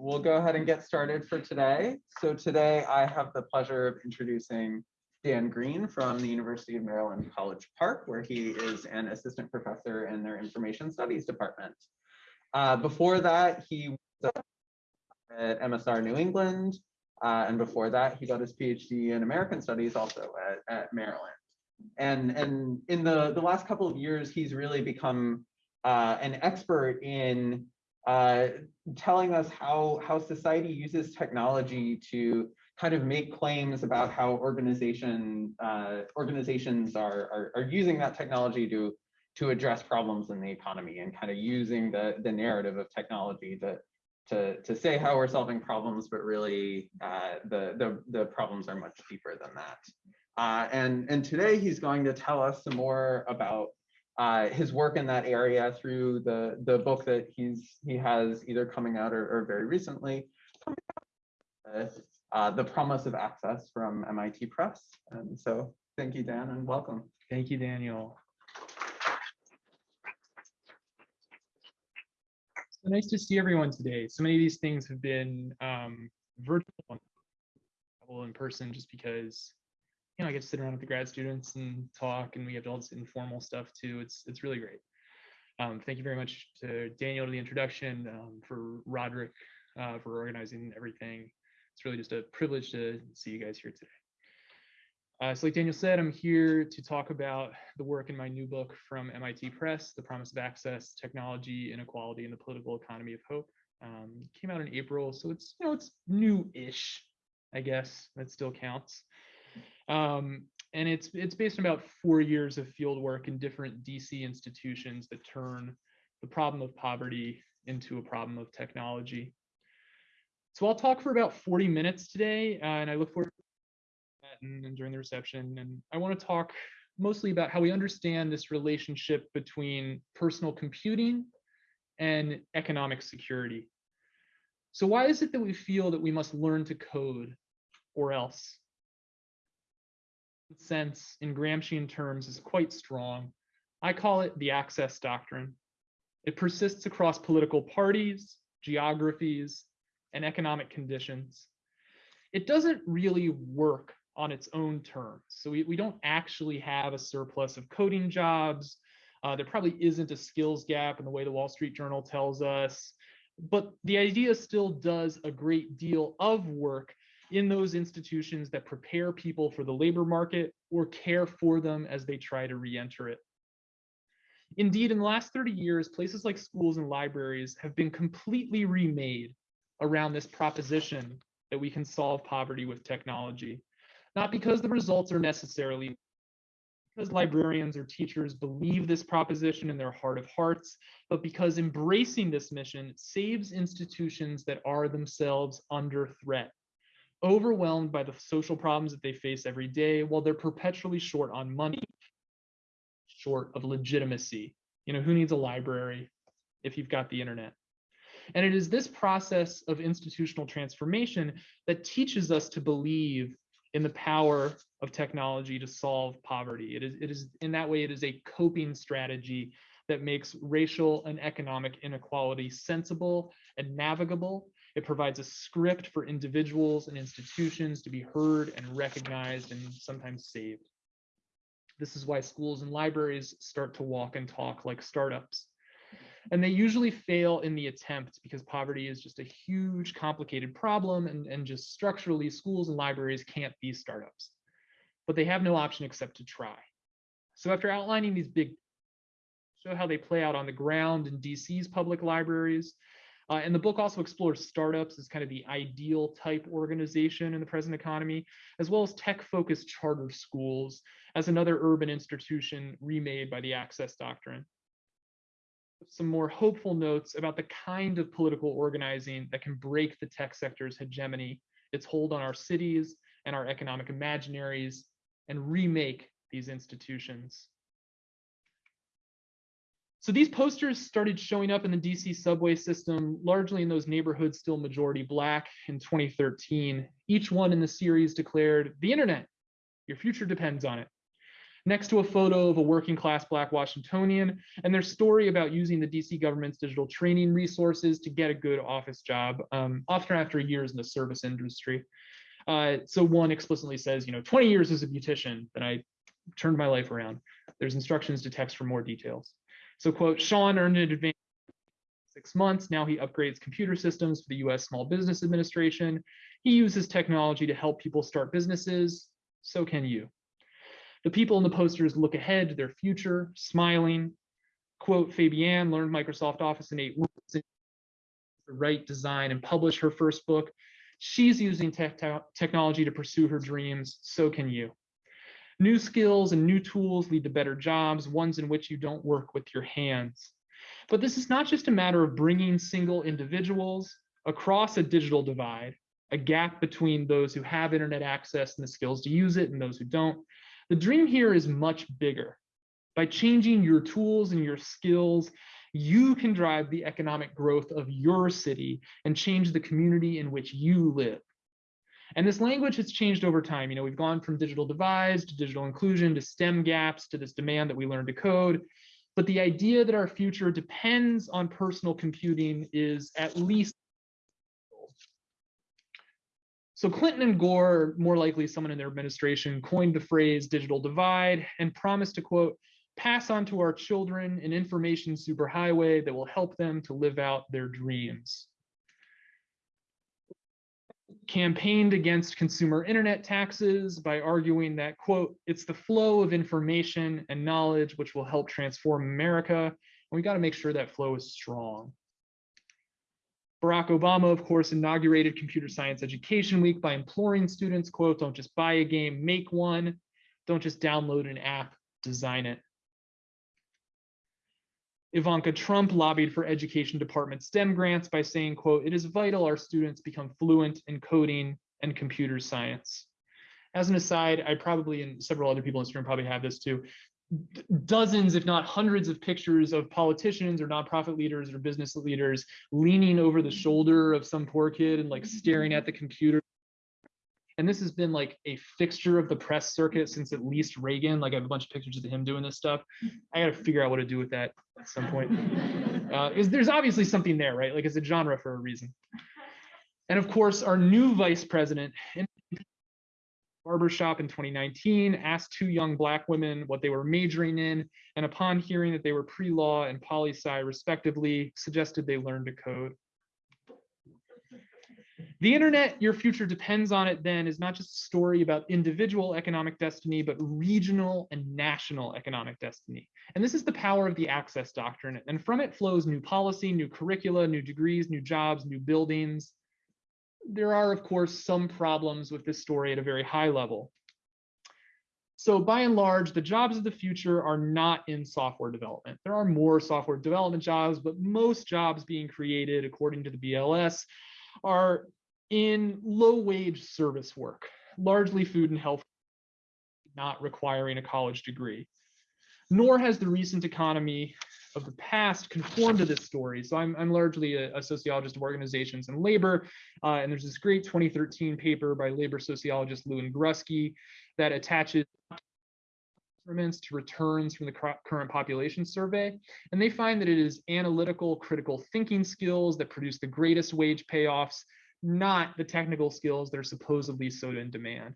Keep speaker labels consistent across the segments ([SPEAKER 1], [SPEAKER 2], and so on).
[SPEAKER 1] we'll go ahead and get started for today. So today I have the pleasure of introducing Dan Greene from the University of Maryland College Park, where he is an assistant professor in their information studies department. Uh, before that, he was at MSR New England, uh, and before that, he got his PhD in American Studies also at, at Maryland. And, and in the, the last couple of years, he's really become uh, an expert in uh, telling us how, how society uses technology to kind of make claims about how organization uh, organizations are, are, are using that technology to to address problems in the economy and kind of using the the narrative of technology to to to say how we're solving problems, but really uh, the the the problems are much deeper than that. Uh, and and today he's going to tell us some more about uh, his work in that area through the the book that he's he has either coming out or, or very recently. Uh, the promise of access from MIT Press. And so thank you, Dan, and welcome.
[SPEAKER 2] Thank you, Daniel. So nice to see everyone today. So many of these things have been um, virtual, in person, just because you know I get to sit around with the grad students and talk, and we have all this informal stuff too. It's it's really great. Um, thank you very much to Daniel for the introduction, um, for Roderick uh, for organizing everything. It's really just a privilege to see you guys here today. Uh, so like Daniel said, I'm here to talk about the work in my new book from MIT Press, The Promise of Access, Technology, Inequality, and the Political Economy of Hope. Um, came out in April, so it's, you know, it's new-ish, I guess, that still counts. Um, and it's, it's based on about four years of field work in different DC institutions that turn the problem of poverty into a problem of technology. So I'll talk for about 40 minutes today, uh, and I look forward to that and, and during the reception. And I want to talk mostly about how we understand this relationship between personal computing and economic security. So why is it that we feel that we must learn to code or else? Sense in Gramscian terms is quite strong. I call it the access doctrine. It persists across political parties, geographies, and economic conditions. It doesn't really work on its own terms. So we, we don't actually have a surplus of coding jobs. Uh, there probably isn't a skills gap in the way the Wall Street Journal tells us. But the idea still does a great deal of work in those institutions that prepare people for the labor market or care for them as they try to re-enter it. Indeed, in the last 30 years, places like schools and libraries have been completely remade around this proposition that we can solve poverty with technology. Not because the results are necessarily because librarians or teachers believe this proposition in their heart of hearts, but because embracing this mission saves institutions that are themselves under threat, overwhelmed by the social problems that they face every day while they're perpetually short on money, short of legitimacy. You know, who needs a library if you've got the internet? And it is this process of institutional transformation that teaches us to believe in the power of technology to solve poverty. It is, it is in that way, it is a coping strategy that makes racial and economic inequality sensible and navigable. It provides a script for individuals and institutions to be heard and recognized and sometimes saved. This is why schools and libraries start to walk and talk like startups. And they usually fail in the attempt because poverty is just a huge, complicated problem, and, and just structurally, schools and libraries can't be startups. But they have no option except to try. So after outlining these big, show how they play out on the ground in DC's public libraries, uh, and the book also explores startups as kind of the ideal type organization in the present economy, as well as tech-focused charter schools as another urban institution remade by the access doctrine some more hopeful notes about the kind of political organizing that can break the tech sector's hegemony, its hold on our cities and our economic imaginaries, and remake these institutions. So these posters started showing up in the DC subway system, largely in those neighborhoods still majority black in 2013. Each one in the series declared, the internet, your future depends on it. next to a photo of a working class Black Washingtonian and their story about using the DC government's digital training resources to get a good office job, um, often after years in the service industry. Uh, so one explicitly says, you know, 20 years as a beautician, then I turned my life around. There's instructions to text for more details. So quote, Sean earned an advance six months. Now he upgrades computer systems for the US Small Business Administration. He uses technology to help people start businesses. So can you. The people in the posters look ahead to their future, smiling. Quote, Fabienne learned Microsoft Office in eight weeks, to write, design, and publish her first book. She's using tech technology to pursue her dreams. So can you. New skills and new tools lead to better jobs, ones in which you don't work with your hands. But this is not just a matter of bringing single individuals across a digital divide, a gap between those who have internet access and the skills to use it and those who don't. The dream here is much bigger. By changing your tools and your skills, you can drive the economic growth of your city and change the community in which you live. And this language has changed over time. You know, we've gone from digital divides to digital inclusion to STEM gaps to this demand that we learn to code. But the idea that our future depends on personal computing is at least. So Clinton and Gore, more likely someone in their administration, coined the phrase digital divide and promised to quote, pass on to our children an information superhighway that will help them to live out their dreams campaigned against consumer internet taxes by arguing that, quote, it's the flow of information and knowledge which will help transform America. And we got to make sure that flow is strong. Barack Obama, of course, inaugurated Computer Science Education Week by imploring students, quote, don't just buy a game, make one. Don't just download an app, design it. Ivanka Trump lobbied for education department STEM grants by saying, quote, it is vital our students become fluent in coding and computer science. As an aside, I probably, and several other people in this room probably have this too, dozens, if not hundreds of pictures of politicians or nonprofit leaders or business leaders leaning over the shoulder of some poor kid and like staring at the computer and this has been like a fixture of the press circuit since at least Reagan. Like I have a bunch of pictures of him doing this stuff. I got to figure out what to do with that at some point. Uh, is there's obviously something there, right? Like it's a genre for a reason. And of course, our new vice president in barbershop in 2019 asked two young black women what they were majoring in, and upon hearing that they were pre-law and poli-sci respectively, suggested they learn to code. The internet, your future depends on it then, is not just a story about individual economic destiny, but regional and national economic destiny. And this is the power of the access doctrine. And from it flows new policy, new curricula, new degrees, new jobs, new buildings. There are, of course, some problems with this story at a very high level. So by and large, the jobs of the future are not in software development. There are more software development jobs, but most jobs being created, according to the BLS, are in low wage service work, largely food and health, not requiring a college degree. Nor has the recent economy of the past conformed to this story. So I'm, I'm largely a, a sociologist of organizations and labor. Uh, and there's this great 2013 paper by labor sociologist Liu and Grusky that attaches to returns from the current population survey. And they find that it is analytical, critical thinking skills that produce the greatest wage payoffs not the technical skills that are supposedly so in demand.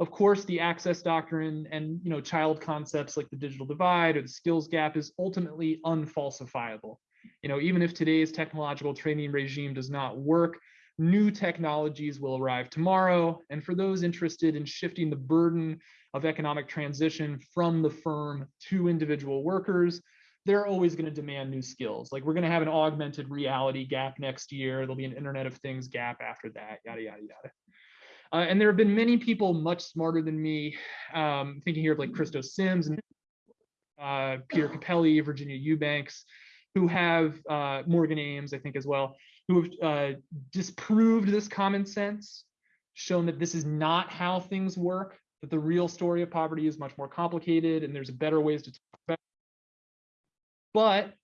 [SPEAKER 2] Of course, the access doctrine and you know child concepts like the digital divide or the skills gap is ultimately unfalsifiable. You know, even if today's technological training regime does not work, new technologies will arrive tomorrow. And for those interested in shifting the burden of economic transition from the firm to individual workers, they're always going to demand new skills. Like we're going to have an augmented reality gap next year. There'll be an Internet of Things gap after that, yada, yada, yada. Uh, and there have been many people much smarter than me, um, thinking here of like Christo Sims and uh, Peter Cappelli, Virginia Eubanks, who have uh, Morgan Ames, I think as well, who have uh, disproved this common sense, shown that this is not how things work, that the real story of poverty is much more complicated and there's better ways to talk about it. but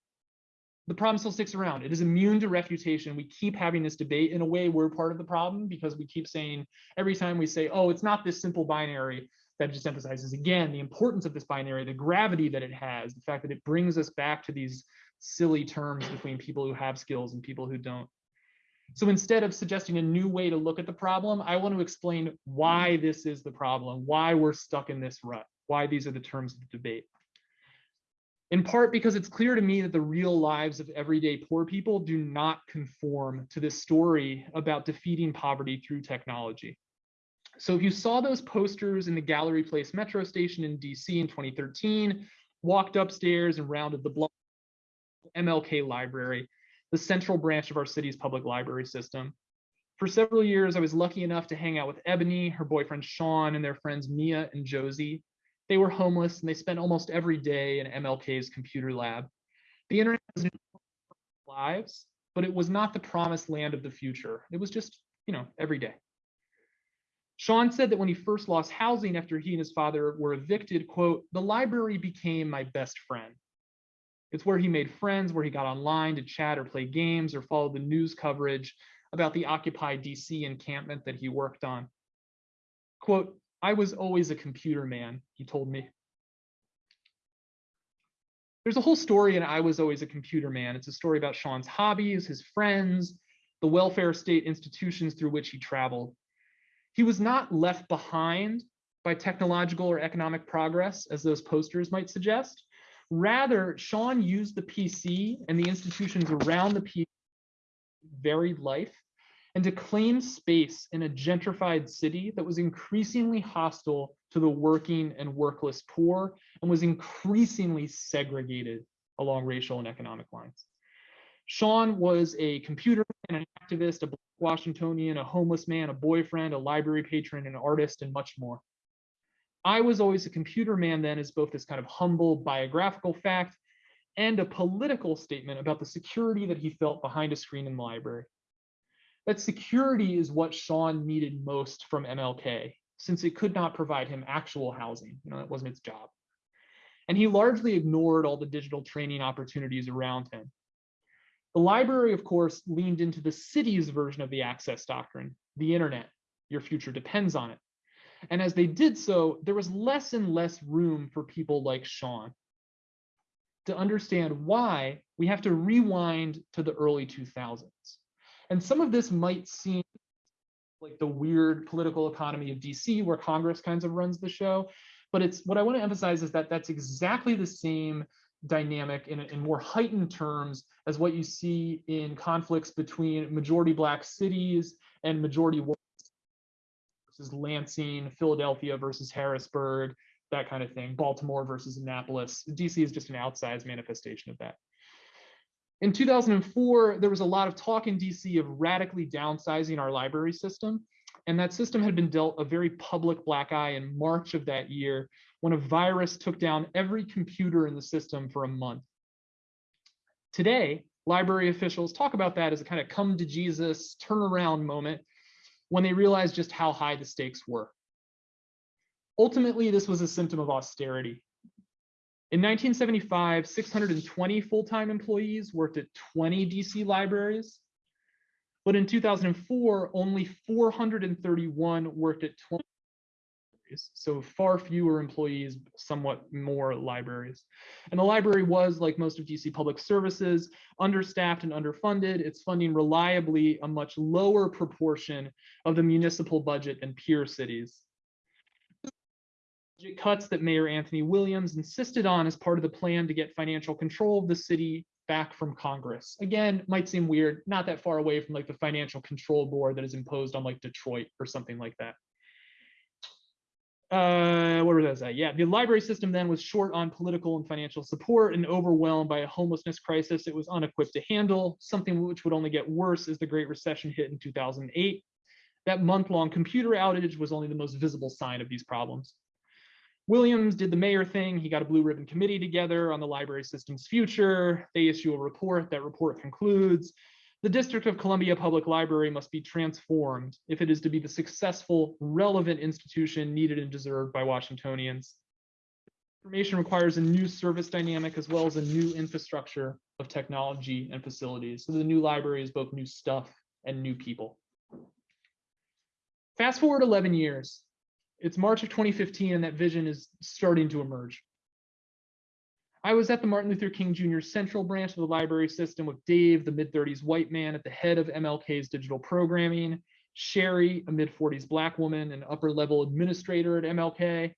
[SPEAKER 2] the problem still sticks around. It is immune to refutation. We keep having this debate. In a way, we're part of the problem because we keep saying every time we say, oh, it's not this simple binary, that just emphasizes again the importance of this binary, the gravity that it has, the fact that it brings us back to these silly terms between people who have skills and people who don't. So instead of suggesting a new way to look at the problem, I want to explain why this is the problem, why we're stuck in this rut, why these are the terms of the debate. In part because it's clear to me that the real lives of everyday poor people do not conform to this story about defeating poverty through technology. So if you saw those posters in the Gallery Place metro station in DC in 2013, walked upstairs and rounded the block, MLK Library, the central branch of our city's public library system. For several years, I was lucky enough to hang out with Ebony, her boyfriend Sean, and their friends Mia and Josie. They were homeless and they spent almost every day in MLK's computer lab. The internet was in lives, but it was not the promised land of the future. It was just, you know, every day. Sean said that when he first lost housing after he and his father were evicted, quote, the library became my best friend. It's where he made friends, where he got online to chat or play games or follow the news coverage about the Occupy DC encampment that he worked on. Quote, I was always a computer man, he told me. There's a whole story in I Was Always a Computer Man. It's a story about Sean's hobbies, his friends, the welfare state institutions through which he traveled. He was not left behind by technological or economic progress, as those posters might suggest. Rather, Sean used the PC and the institutions around the PC varied life and to claim space in a gentrified city that was increasingly hostile to the working and workless poor and was increasingly segregated along racial and economic lines. Sean was a computer and an activist, a Washingtonian, a homeless man, a boyfriend, a library patron, an artist, and much more. I was always a computer man then as both this kind of humble biographical fact and a political statement about the security that he felt behind a screen in the library. That security is what Sean needed most from MLK, since it could not provide him actual housing. You know, that wasn't its job. And he largely ignored all the digital training opportunities around him. The library, of course, leaned into the city's version of the access doctrine, the internet. Your future depends on it. And as they did so, there was less and less room for people like Sean. To understand why, we have to rewind to the early 2000s. And some of this might seem like the weird political economy of DC where Congress kinds of runs the show. But it's what I want to emphasize is that that's exactly the same dynamic in, in more heightened terms as what you see in conflicts between majority black cities and majority white versus Lansing, Philadelphia versus Harrisburg, that kind of thing, Baltimore versus Annapolis. DC is just an outsized manifestation of that. In 2004, there was a lot of talk in DC of radically downsizing our library system. And that system had been dealt a very public black eye in March of that year when a virus took down every computer in the system for a month. Today, library officials talk about that as a kind of come to Jesus turnaround moment when they realized just how high the stakes were. Ultimately, this was a symptom of austerity. In 1975, 620 full-time employees worked at 20 DC libraries. But in 2004, only 431 worked at 20 libraries. So far fewer employees, somewhat more libraries. And the library was, like most of DC public services, understaffed and underfunded. It's funding reliably a much lower proportion of the municipal budget than peer cities cuts that Mayor Anthony Williams insisted on as part of the plan to get financial control of the city back from Congress. Again, might seem weird, not that far away from like the financial control board that is imposed on like Detroit or something like that. Uh, what was that? Yeah, the library system then was short on political and financial support and overwhelmed by a homelessness crisis it was unequipped to handle, something which would only get worse as the Great Recession hit in 2008. That month-long computer outage was only the most visible sign of these problems. Williams did the mayor thing. He got a blue ribbon committee together on the library system's future. They issue a report. That report concludes the District of Columbia Public Library must be transformed if it is to be the successful, relevant institution needed and deserved by Washingtonians. Information requires a new service dynamic as well as a new infrastructure of technology and facilities. So the new library is both new stuff and new people. Fast forward 11 years, It's March of 2015 and that vision is starting to emerge. I was at the Martin Luther King Jr. Central Branch of the library system with Dave, the mid 30s white man at the head of MLK's digital programming, Sherry, a mid 40s black woman, an upper level administrator at MLK,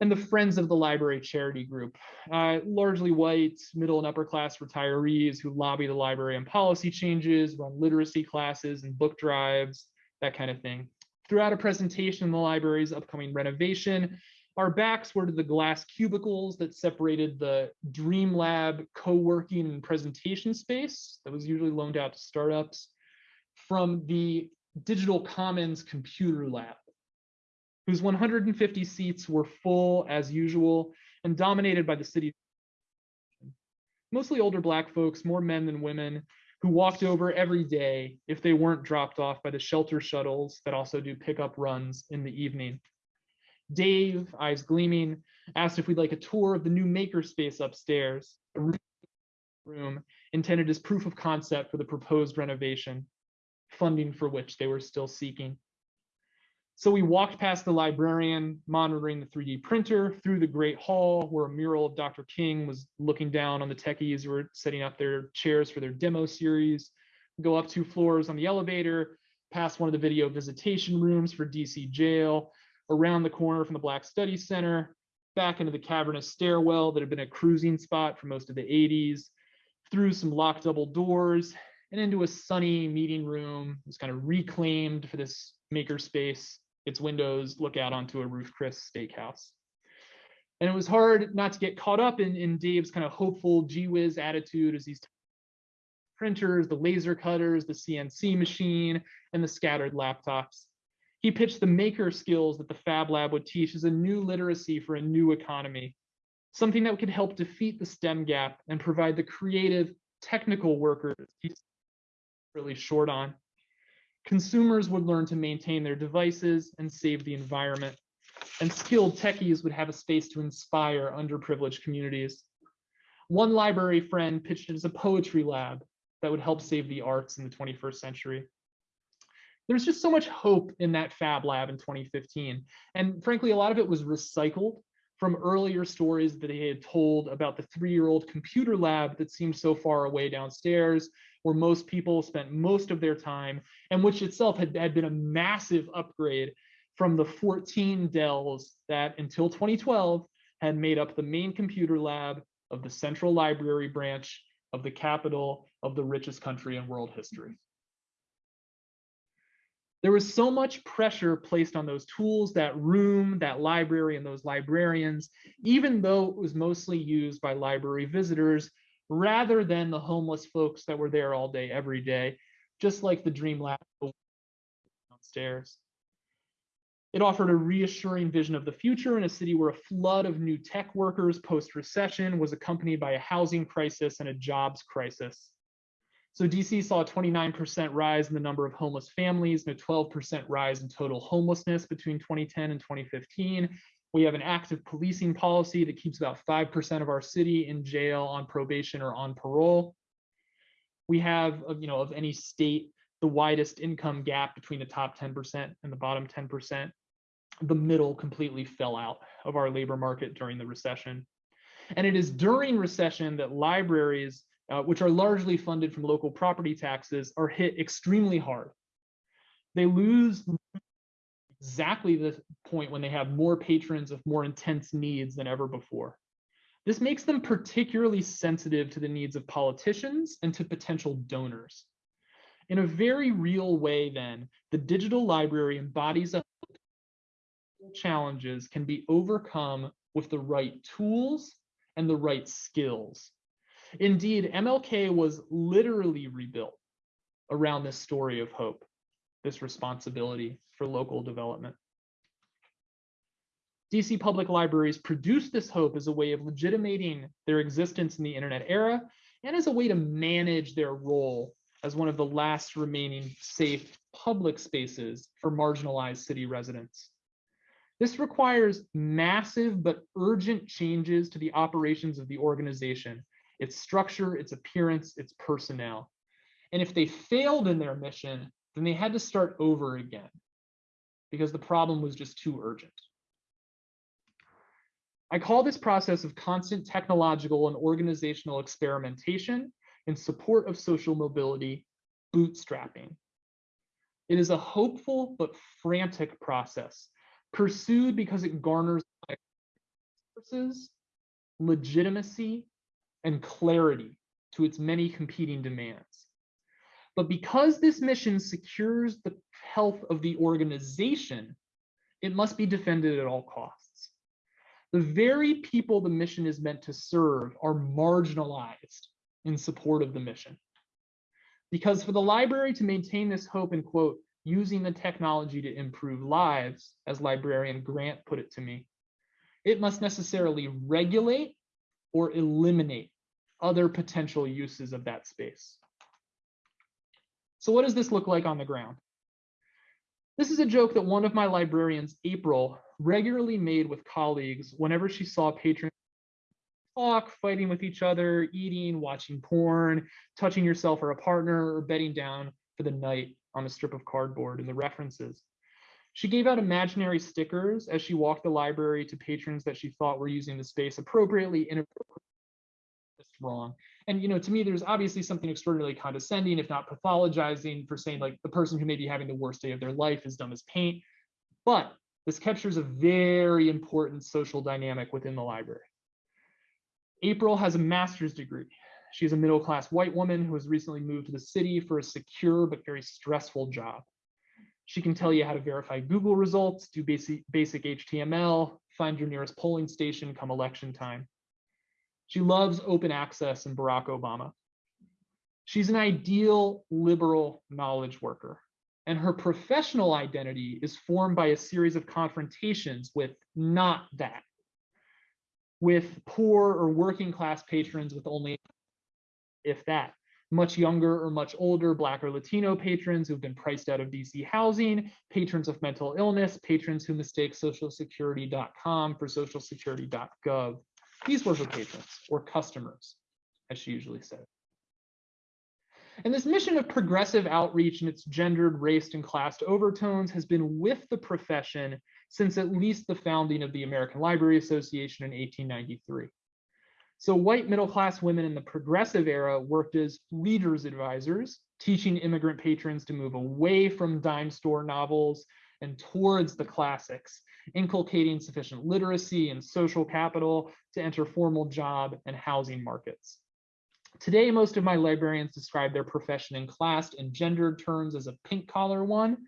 [SPEAKER 2] and the Friends of the Library charity group, uh, largely white, middle and upper class retirees who lobby the library on policy changes, run literacy classes and book drives, that kind of thing. Throughout a presentation on the library's upcoming renovation, our backs were to the glass cubicles that separated the Dream Lab co-working and presentation space that was usually loaned out to startups from the Digital Commons Computer Lab, whose 150 seats were full as usual and dominated by the city. Mostly older Black folks, more men than women, who walked over every day if they weren't dropped off by the shelter shuttles that also do pickup runs in the evening. Dave, eyes gleaming, asked if we'd like a tour of the new makerspace upstairs, a room intended as proof of concept for the proposed renovation, funding for which they were still seeking. So we walked past the librarian monitoring the 3D printer through the Great Hall where a mural of Dr. King was looking down on the techies who were setting up their chairs for their demo series. Go up two floors on the elevator, past one of the video visitation rooms for DC jail, around the corner from the Black Study Center, back into the cavernous stairwell that had been a cruising spot for most of the 80s, through some locked double doors, and into a sunny meeting room. It was kind of reclaimed for this makerspace its windows look out onto a Ruth's Chris steakhouse. And it was hard not to get caught up in, in Dave's kind of hopeful gee whiz attitude as these printers, the laser cutters, the CNC machine, and the scattered laptops. He pitched the maker skills that the Fab Lab would teach as a new literacy for a new economy, something that could help defeat the STEM gap and provide the creative, technical workers he's really short on consumers would learn to maintain their devices and save the environment. And skilled techies would have a space to inspire underprivileged communities. One library friend pitched it as a poetry lab that would help save the arts in the 21st century. There's just so much hope in that Fab Lab in 2015. And frankly, a lot of it was recycled from earlier stories that they had told about the three-year-old computer lab that seemed so far away downstairs, where most people spent most of their time, and which itself had, had been a massive upgrade from the 14 Dells that until 2012 had made up the main computer lab of the central library branch of the capital of the richest country in world history. There was so much pressure placed on those tools, that room, that library, and those librarians, even though it was mostly used by library visitors rather than the homeless folks that were there all day, every day, just like the Dream Lab downstairs. It offered a reassuring vision of the future in a city where a flood of new tech workers post recession was accompanied by a housing crisis and a jobs crisis. So DC saw a 29% rise in the number of homeless families and a 12% rise in total homelessness between 2010 and 2015. We have an active policing policy that keeps about 5% of our city in jail on probation or on parole. We have, you know, of any state, the widest income gap between the top 10% and the bottom 10%. The middle completely fell out of our labor market during the recession. And it is during recession that libraries uh, which are largely funded from local property taxes, are hit extremely hard. They lose exactly the point when they have more patrons of more intense needs than ever before. This makes them particularly sensitive to the needs of politicians and to potential donors. In a very real way, then, the digital library embodies a challenges can be overcome with the right tools and the right skills. Indeed, MLK was literally rebuilt around this story of hope, this responsibility for local development. DC Public Libraries produced this hope as a way of legitimating their existence in the internet era and as a way to manage their role as one of the last remaining safe public spaces for marginalized city residents. This requires massive but urgent changes to the operations of the organization its structure, its appearance, its personnel. And if they failed in their mission, then they had to start over again. because the problem was just too urgent. I call this process of constant technological and organizational experimentation in support of social mobility bootstrapping. It is a hopeful but frantic process pursued because it garners resources, legitimacy, and clarity to its many competing demands. But because this mission secures the health of the organization, it must be defended at all costs. The very people the mission is meant to serve are marginalized in support of the mission. Because for the library to maintain this hope and quote, using the technology to improve lives, as librarian Grant put it to me, it must necessarily regulate or eliminate other potential uses of that space. So what does this look like on the ground? This is a joke that one of my librarians, April, regularly made with colleagues whenever she saw patrons talk, fighting with each other, eating, watching porn, touching yourself or a partner, or bedding down for the night on a strip of cardboard in the references. She gave out imaginary stickers as she walked the library to patrons that she thought were using the space appropriately, inappropriately, wrong. And you know, to me, there's obviously something extraordinarily condescending, if not pathologizing, for saying like the person who may be having the worst day of their life is dumb as paint. But this captures a very important social dynamic within the library. April has a master's degree. She's a middle-class white woman who has recently moved to the city for a secure but very stressful job. She can tell you how to verify Google results, do basic, basic HTML, find your nearest polling station come election time. She loves open access and Barack Obama. She's an ideal liberal knowledge worker, and her professional identity is formed by a series of confrontations with not that, with poor or working class patrons with only if that. Much younger or much older Black or Latino patrons who've been priced out of DC housing, patrons of mental illness, patrons who mistake socialsecurity.com for socialsecurity.gov. These were her patrons or customers, as she usually said. And this mission of progressive outreach and its gendered, raced, and classed overtones has been with the profession since at least the founding of the American Library Association in 1893. So white middle-class women in the progressive era worked as readers advisors, teaching immigrant patrons to move away from dime store novels and towards the classics, inculcating sufficient literacy and social capital to enter formal job and housing markets. Today, most of my librarians describe their profession in classed and gendered terms as a pink collar one,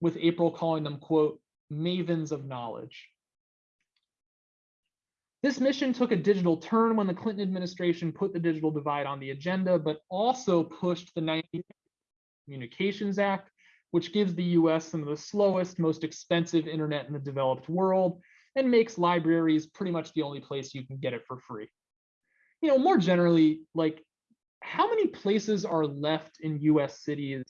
[SPEAKER 2] with April calling them, quote, mavens of knowledge. This mission took a digital turn when the Clinton administration put the digital divide on the agenda, but also pushed the 19 Communications Act, which gives the US some of the slowest, most expensive internet in the developed world and makes libraries pretty much the only place you can get it for free. You know, more generally, like how many places are left in US cities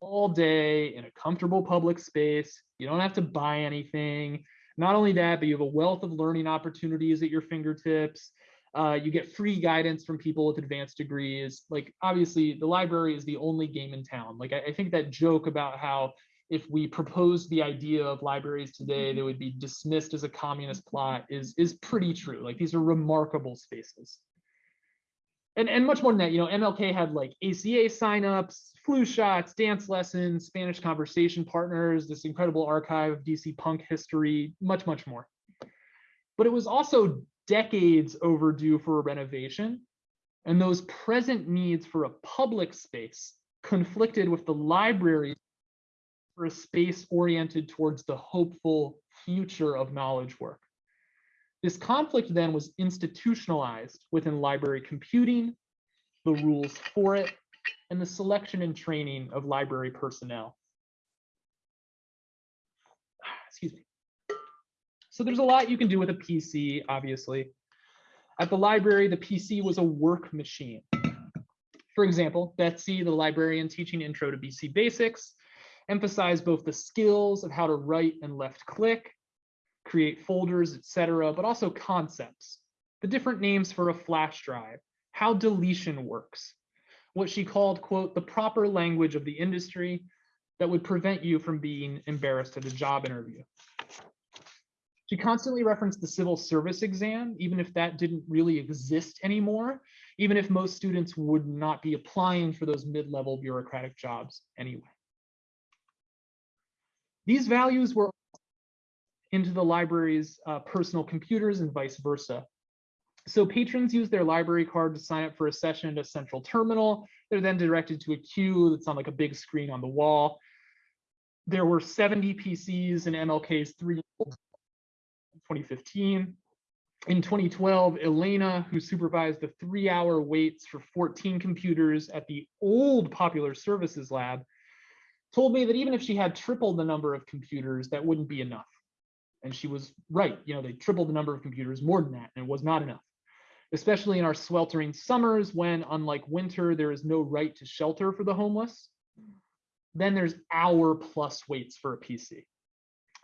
[SPEAKER 2] all day in a comfortable public space? You don't have to buy anything. Not only that, but you have a wealth of learning opportunities at your fingertips. Uh, you get free guidance from people with advanced degrees. Like obviously the library is the only game in town. Like I, I think that joke about how if we proposed the idea of libraries today, they would be dismissed as a communist plot is, is pretty true. Like these are remarkable spaces. And, and much more than that, you know, MLK had like ACA signups, flu shots, dance lessons, Spanish conversation partners, this incredible archive of DC punk history, much, much more. But it was also decades overdue for a renovation. And those present needs for a public space conflicted with the library for a space oriented towards the hopeful future of knowledge work. This conflict then was institutionalized within library computing, the rules for it, and the selection and training of library personnel. Excuse me. So there's a lot you can do with a PC, obviously. At the library, the PC was a work machine. For example, Betsy, the librarian teaching Intro to PC Basics, emphasized both the skills of how to right and left click, create folders, etc., but also concepts, the different names for a flash drive, how deletion works, what she called, quote, the proper language of the industry, that would prevent you from being embarrassed at a job interview. She constantly referenced the civil service exam, even if that didn't really exist anymore, even if most students would not be applying for those mid-level bureaucratic jobs anyway. These values were into the library's uh, personal computers and vice versa. So patrons use their library card to sign up for a session at a central terminal. They're then directed to a queue that's on like a big screen on the wall. There were 70 PCs in MLK's three 2015. In 2012, Elena, who supervised the three hour waits for 14 computers at the old Popular Services Lab, told me that even if she had tripled the number of computers, that wouldn't be enough. And she was right. You know, they tripled the number of computers more than that, and it was not enough. Especially in our sweltering summers when, unlike winter, there is no right to shelter for the homeless. Then there's hour plus waits for a PC.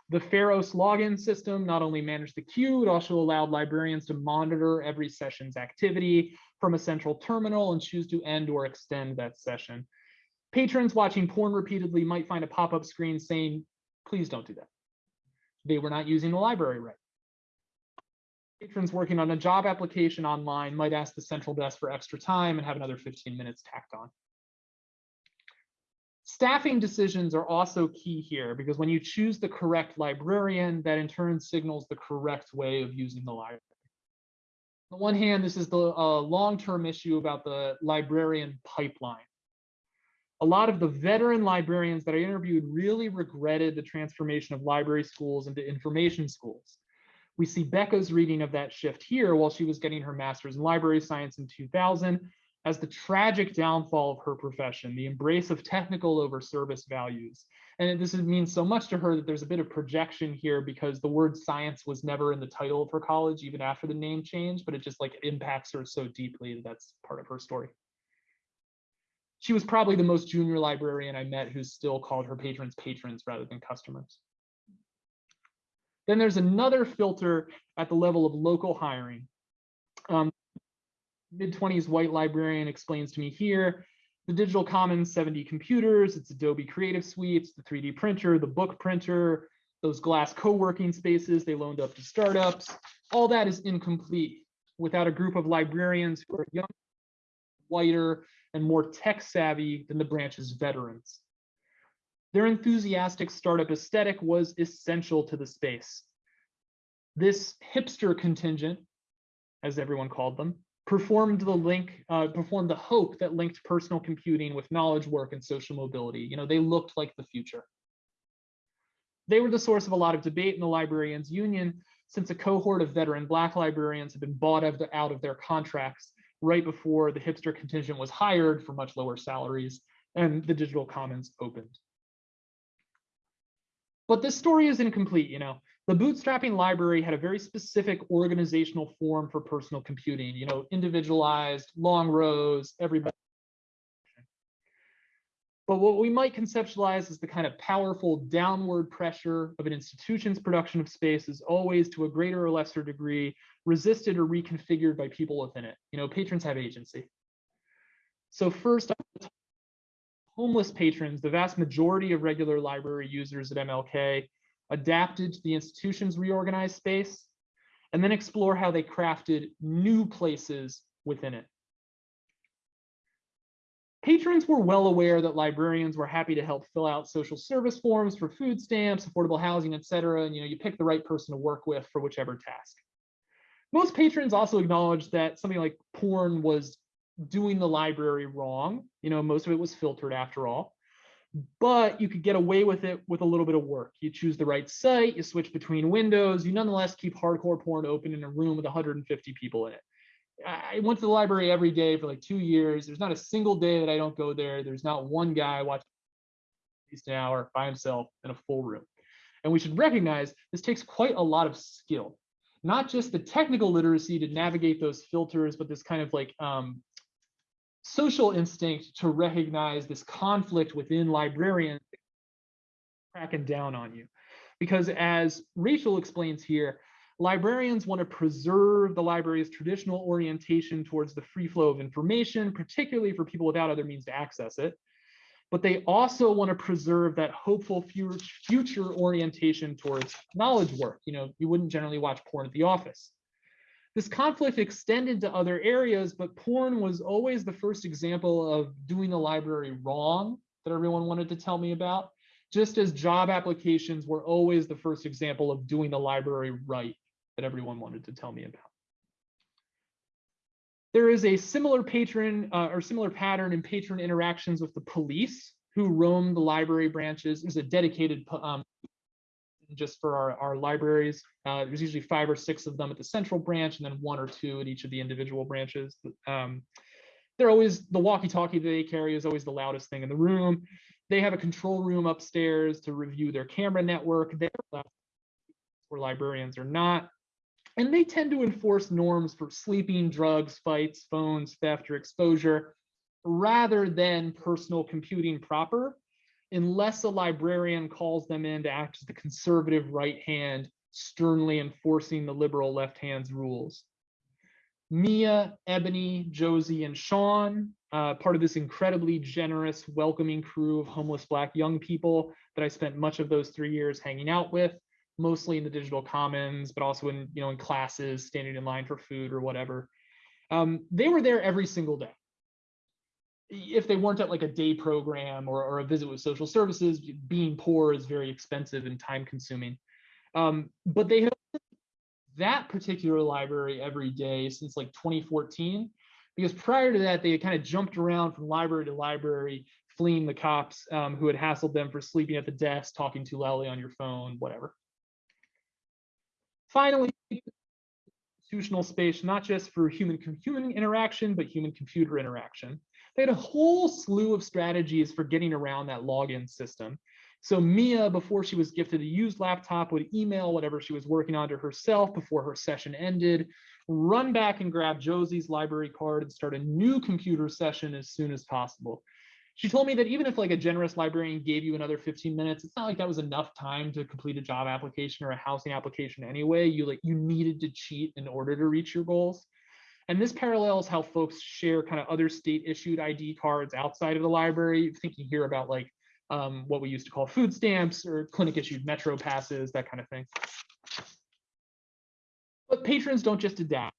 [SPEAKER 2] The Pharos login system not only managed the queue, it also allowed librarians to monitor every session's activity from a central terminal and choose to end or extend that session. Patrons watching porn repeatedly might find a pop-up screen saying, please don't do that. They were not using the library right. Patrons working on a job application online might ask the central desk for extra time and have another 15 minutes tacked on. Staffing decisions are also key here because when you choose the correct librarian, that in turn signals the correct way of using the library. On the one hand, this is the uh, long-term issue about the librarian pipeline. A lot of the veteran librarians that I interviewed really regretted the transformation of library schools into information schools. We see Becca's reading of that shift here while she was getting her master's in library science in 2000 as the tragic downfall of her profession, the embrace of technical over service values. And this means so much to her that there's a bit of projection here because the word science was never in the title of her college, even after the name change, but it just like impacts her so deeply that that's part of her story. She was probably the most junior librarian I met who still called her patrons patrons rather than customers. Then there's another filter at the level of local hiring. Um, mid-20s white librarian explains to me here, the Digital Commons 70 computers, it's Adobe Creative Suites, the 3D printer, the book printer, those glass co-working spaces they loaned up to startups, all that is incomplete without a group of librarians who are young, whiter, and more tech savvy than the branch's veterans. Their enthusiastic startup aesthetic was essential to the space. This hipster contingent, as everyone called them, performed the link, uh, performed the hope that linked personal computing with knowledge work and social mobility. You know, they looked like the future. They were the source of a lot of debate in the librarians union since a cohort of veteran black librarians had been bought out of their contracts right before the hipster contingent was hired for much lower salaries and the digital commons opened. But this story is incomplete, you know the bootstrapping library had a very specific organizational form for personal computing, you know, individualized, long rows, everybody. But what we might conceptualize as the kind of powerful downward pressure of an institution's production of space is always to a greater or lesser degree resisted or reconfigured by people within it. You know, patrons have agency. So first, homeless patrons, the vast majority of regular library users at MLK adapted to the institution's reorganized space, and then explore how they crafted new places within it. Patrons were well aware that librarians were happy to help fill out social service forms for food stamps, affordable housing, et cetera. And you know, you pick the right person to work with for whichever task. Most patrons also acknowledged that something like porn was doing the library wrong. You know, most of it was filtered after all but you could get away with it with a little bit of work. You choose the right site, you switch between windows, you nonetheless keep hardcore porn open in a room with 150 people in it. I went to the library every day for like two years. There's not a single day that I don't go there. There's not one guy watching at least an hour by himself in a full room. And we should recognize this takes quite a lot of skill, not just the technical literacy to navigate those filters, but this kind of like um, social instinct to recognize this conflict within librarians cracking down on you. Because as Rachel explains here, librarians want to preserve the library's traditional orientation towards the free flow of information, particularly for people without other means to access it. but they also want to preserve that hopeful future, orientation towards knowledge work. You know, you wouldn't generally watch porn at the office. This conflict extended to other areas, but porn was always the first example of doing the library wrong that everyone wanted to tell me about, just as job applications were always the first example of doing the library right that everyone wanted to tell me about. There is a similar patron uh, or similar pattern in patron interactions with the police who roam the library branches. There's a dedicated um, just for our, our libraries. Uh, there's usually five or six of them at the central branch and then one or two at each of the individual branches. Um, they're always, the walkie-talkie that they carry is always the loudest thing in the room. They have a control room upstairs to review their camera network. They're where librarians are not. And they tend to enforce norms for sleeping, drugs, fights, phones, theft, or exposure, rather than personal computing proper, unless a librarian calls them in to act as the conservative right hand, sternly enforcing the liberal left hand's rules. Mia, Ebony, Josie, and Sean, uh, part of this incredibly generous, welcoming crew of homeless Black young people that I spent much of those three years hanging out with mostly in the digital commons, but also in, you know, in classes, standing in line for food or whatever. Um, they were there every single day. If they weren't at like a day program or, or a visit with social services, being poor is very expensive and time consuming. Um, but they have that particular library every day since like 2014, because prior to that, they had kind of jumped around from library to library, fleeing the cops um, who had hassled them for sleeping at the desk, talking too loudly on your phone, whatever. Finally, institutional space, not just for human human interaction, but human computer interaction. They had a whole slew of strategies for getting around that login system. So Mia, before she was gifted a used laptop, would email whatever she was working on to herself before her session ended, run back and grab Josie's library card and start a new computer session as soon as possible she told me that even if like a generous librarian gave you another 15 minutes, it's not like that was enough time to complete a job application or a housing application anyway. You like you needed to cheat in order to reach your goals. And this parallels how folks share kind of other state issued ID cards outside of the library. Thinking here about like um, what we used to call food stamps or clinic issued metro passes, that kind of thing. But patrons don't just adapt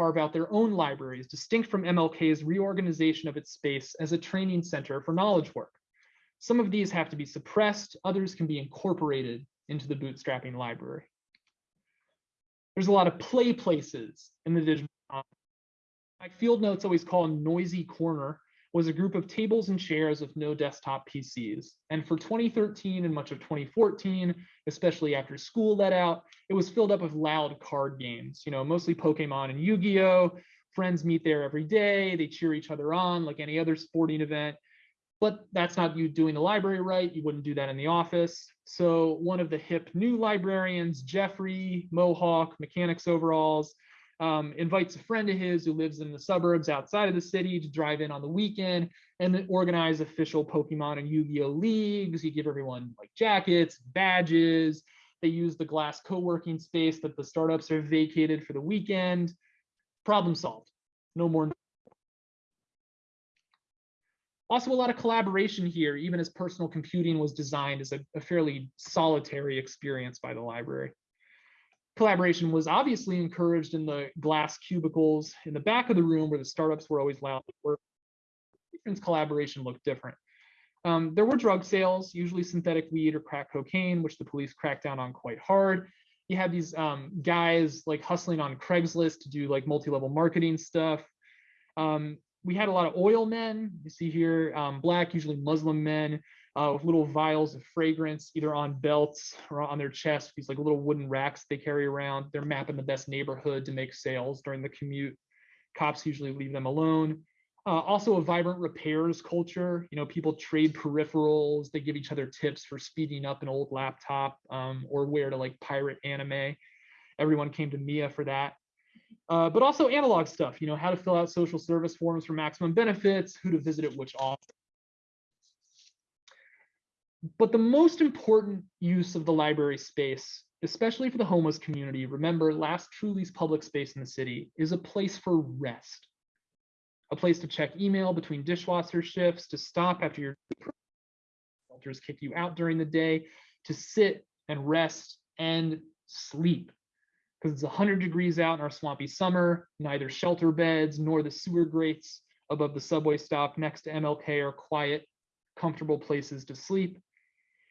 [SPEAKER 2] carve out their own libraries, distinct from MLK's reorganization of its space as a training center for knowledge work. Some of these have to be suppressed, others can be incorporated into the bootstrapping library. There's a lot of play places in the digital. My field notes always call a noisy corner was a group of tables and chairs with no desktop PCs. And for 2013 and much of 2014, especially after school let out, it was filled up with loud card games, you know, mostly Pokemon and Yu-Gi-Oh! Friends meet there every day, they cheer each other on like any other sporting event. But that's not you doing the library right. You wouldn't do that in the office. So one of the hip new librarians, Jeffrey, Mohawk, mechanics overalls, um, invites a friend of his who lives in the suburbs outside of the city to drive in on the weekend and then organize official Pokemon and Yu-Gi-Oh leagues. You give everyone like jackets, badges. They use the glass co-working space that the startups are vacated for the weekend. Problem solved. No more. Also, a lot of collaboration here, even as personal computing was designed as a, a fairly solitary experience by the library. Collaboration was obviously encouraged in the glass cubicles in the back of the room where the startups were always loud. Collaboration looked different. Um, there were drug sales, usually synthetic weed or crack cocaine, which the police cracked down on quite hard. You had these um, guys like hustling on Craigslist to do like multi-level marketing stuff. Um, we had a lot of oil men. You see here, um, black, usually Muslim men uh, with little vials of fragrance, either on belts or on their chest, these like little wooden racks they carry around. They're mapping the best neighborhood to make sales during the commute. Cops usually leave them alone. Uh, also a vibrant repairs culture. You know, people trade peripherals. They give each other tips for speeding up an old laptop um, or where to like pirate anime. Everyone came to Mia for that. Uh, but also analog stuff, you know, how to fill out social service forms for maximum benefits, who to visit at which office, but the most important use of the library space, especially for the homeless community, remember last truly's public space in the city is a place for rest. a place to check email between dishwasher shifts, to stop after your shelters kick you out during the day, to sit and rest and sleep. Because it's 100 degrees out in our swampy summer, neither shelter beds nor the sewer grates above the subway stop next to MLK are quiet, comfortable places to sleep.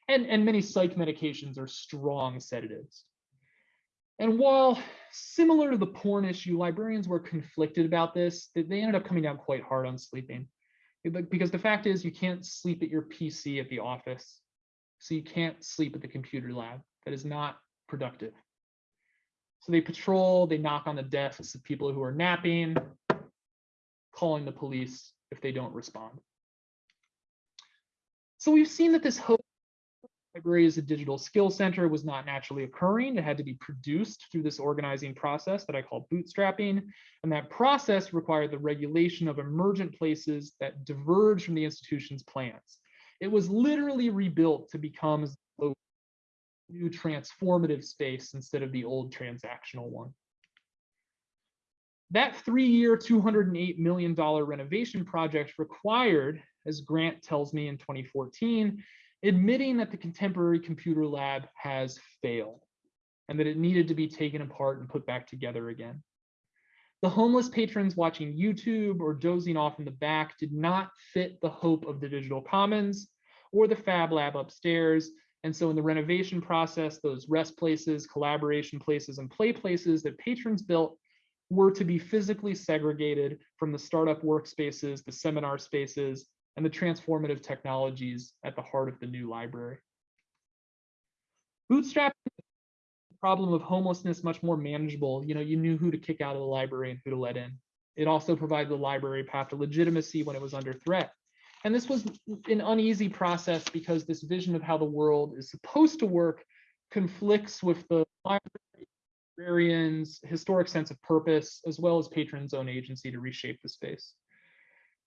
[SPEAKER 2] And, and many psych medications are strong sedatives. And while similar to the porn issue, librarians were conflicted about this. They they ended up coming down quite hard on sleeping. Because the fact is, you can't sleep at your PC at the office. So you can't sleep at the computer lab. That is not productive. So they patrol, they knock on the desks of people who are napping, calling the police if they don't respond. So we've seen that this hope as a digital skill center was not naturally occurring. It had to be produced through this organizing process that I call bootstrapping. And that process required the regulation of emergent places that diverge from the institution's plans. It was literally rebuilt to become a new transformative space instead of the old transactional one. That three-year, $208 million renovation project required, as Grant tells me in 2014, admitting that the contemporary computer lab has failed and that it needed to be taken apart and put back together again. The homeless patrons watching YouTube or dozing off in the back did not fit the hope of the digital commons or the fab lab upstairs. And so in the renovation process, those rest places, collaboration places, and play places that patrons built were to be physically segregated from the startup workspaces, the seminar spaces, and the transformative technologies at the heart of the new library. Bootstrap the problem of homelessness much more manageable. You know, you knew who to kick out of the library and who to let in. It also provided the library path to legitimacy when it was under threat. And this was an uneasy process because this vision of how the world is supposed to work conflicts with the librarian's historic sense of purpose, as well as patrons' own agency to reshape the space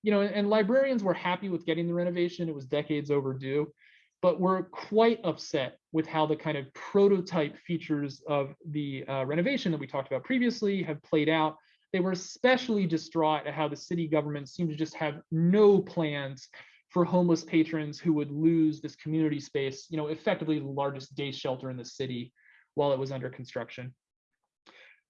[SPEAKER 2] you know, and librarians were happy with getting the renovation. It was decades overdue, but we're quite upset with how the kind of prototype features of the uh, renovation that we talked about previously have played out. They were especially distraught at how the city government seemed to just have no plans for homeless patrons who would lose this community space, you know, effectively the largest day shelter in the city while it was under construction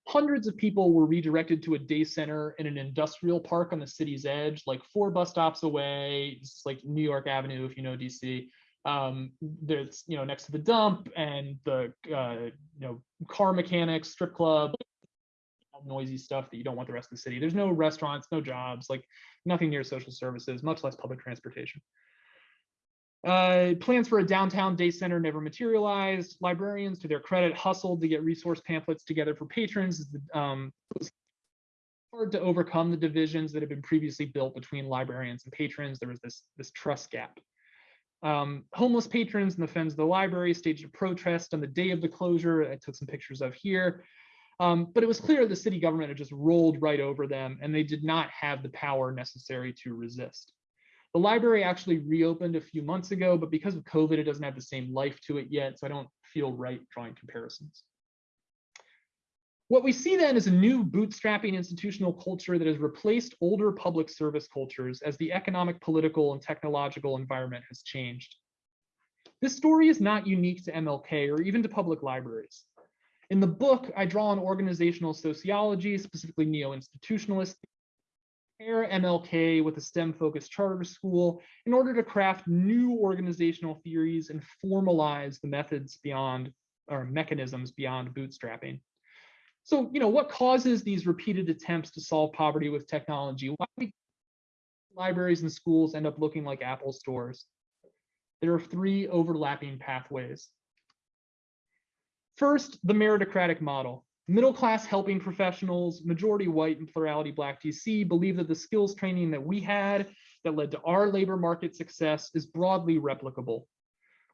[SPEAKER 2] hundreds of people were redirected to a day center in an industrial park on the city's edge, like four bus stops away. It's like New York Avenue, if you know DC. Um, there's, you know, next to the dump and the, uh, you know, car mechanics, strip club, noisy stuff that you don't want the rest of the city. There's no restaurants, no jobs, like nothing near social services, much less public transportation. Uh, plans for a downtown day center never materialized. Librarians, to their credit, hustled to get resource pamphlets together for patrons. Um, it was hard to overcome the divisions that had been previously built between librarians and patrons. There was this, this trust gap. Um, homeless patrons in the fens of the library staged a protest on the day of the closure. I took some pictures of here. Um, but it was clear the city government had just rolled right over them and they did not have the power necessary to resist. The library actually reopened a few months ago, but because of COVID, it doesn't have the same life to it yet, so I don't feel right drawing comparisons. What we see then is a new bootstrapping institutional culture that has replaced older public service cultures as the economic, political, and technological environment has changed. This story is not unique to MLK or even to public libraries. In the book, I draw on organizational sociology, specifically neo-institutionalist pair MLK with a STEM-focused charter school in order to craft new organizational theories and formalize the methods beyond or mechanisms beyond bootstrapping. So, you know, what causes these repeated attempts to solve poverty with technology? Why do libraries and schools end up looking like Apple stores? There are three overlapping pathways. First, the meritocratic model. Middle class helping professionals, majority white and plurality black DC believe that the skills training that we had that led to our labor market success is broadly replicable.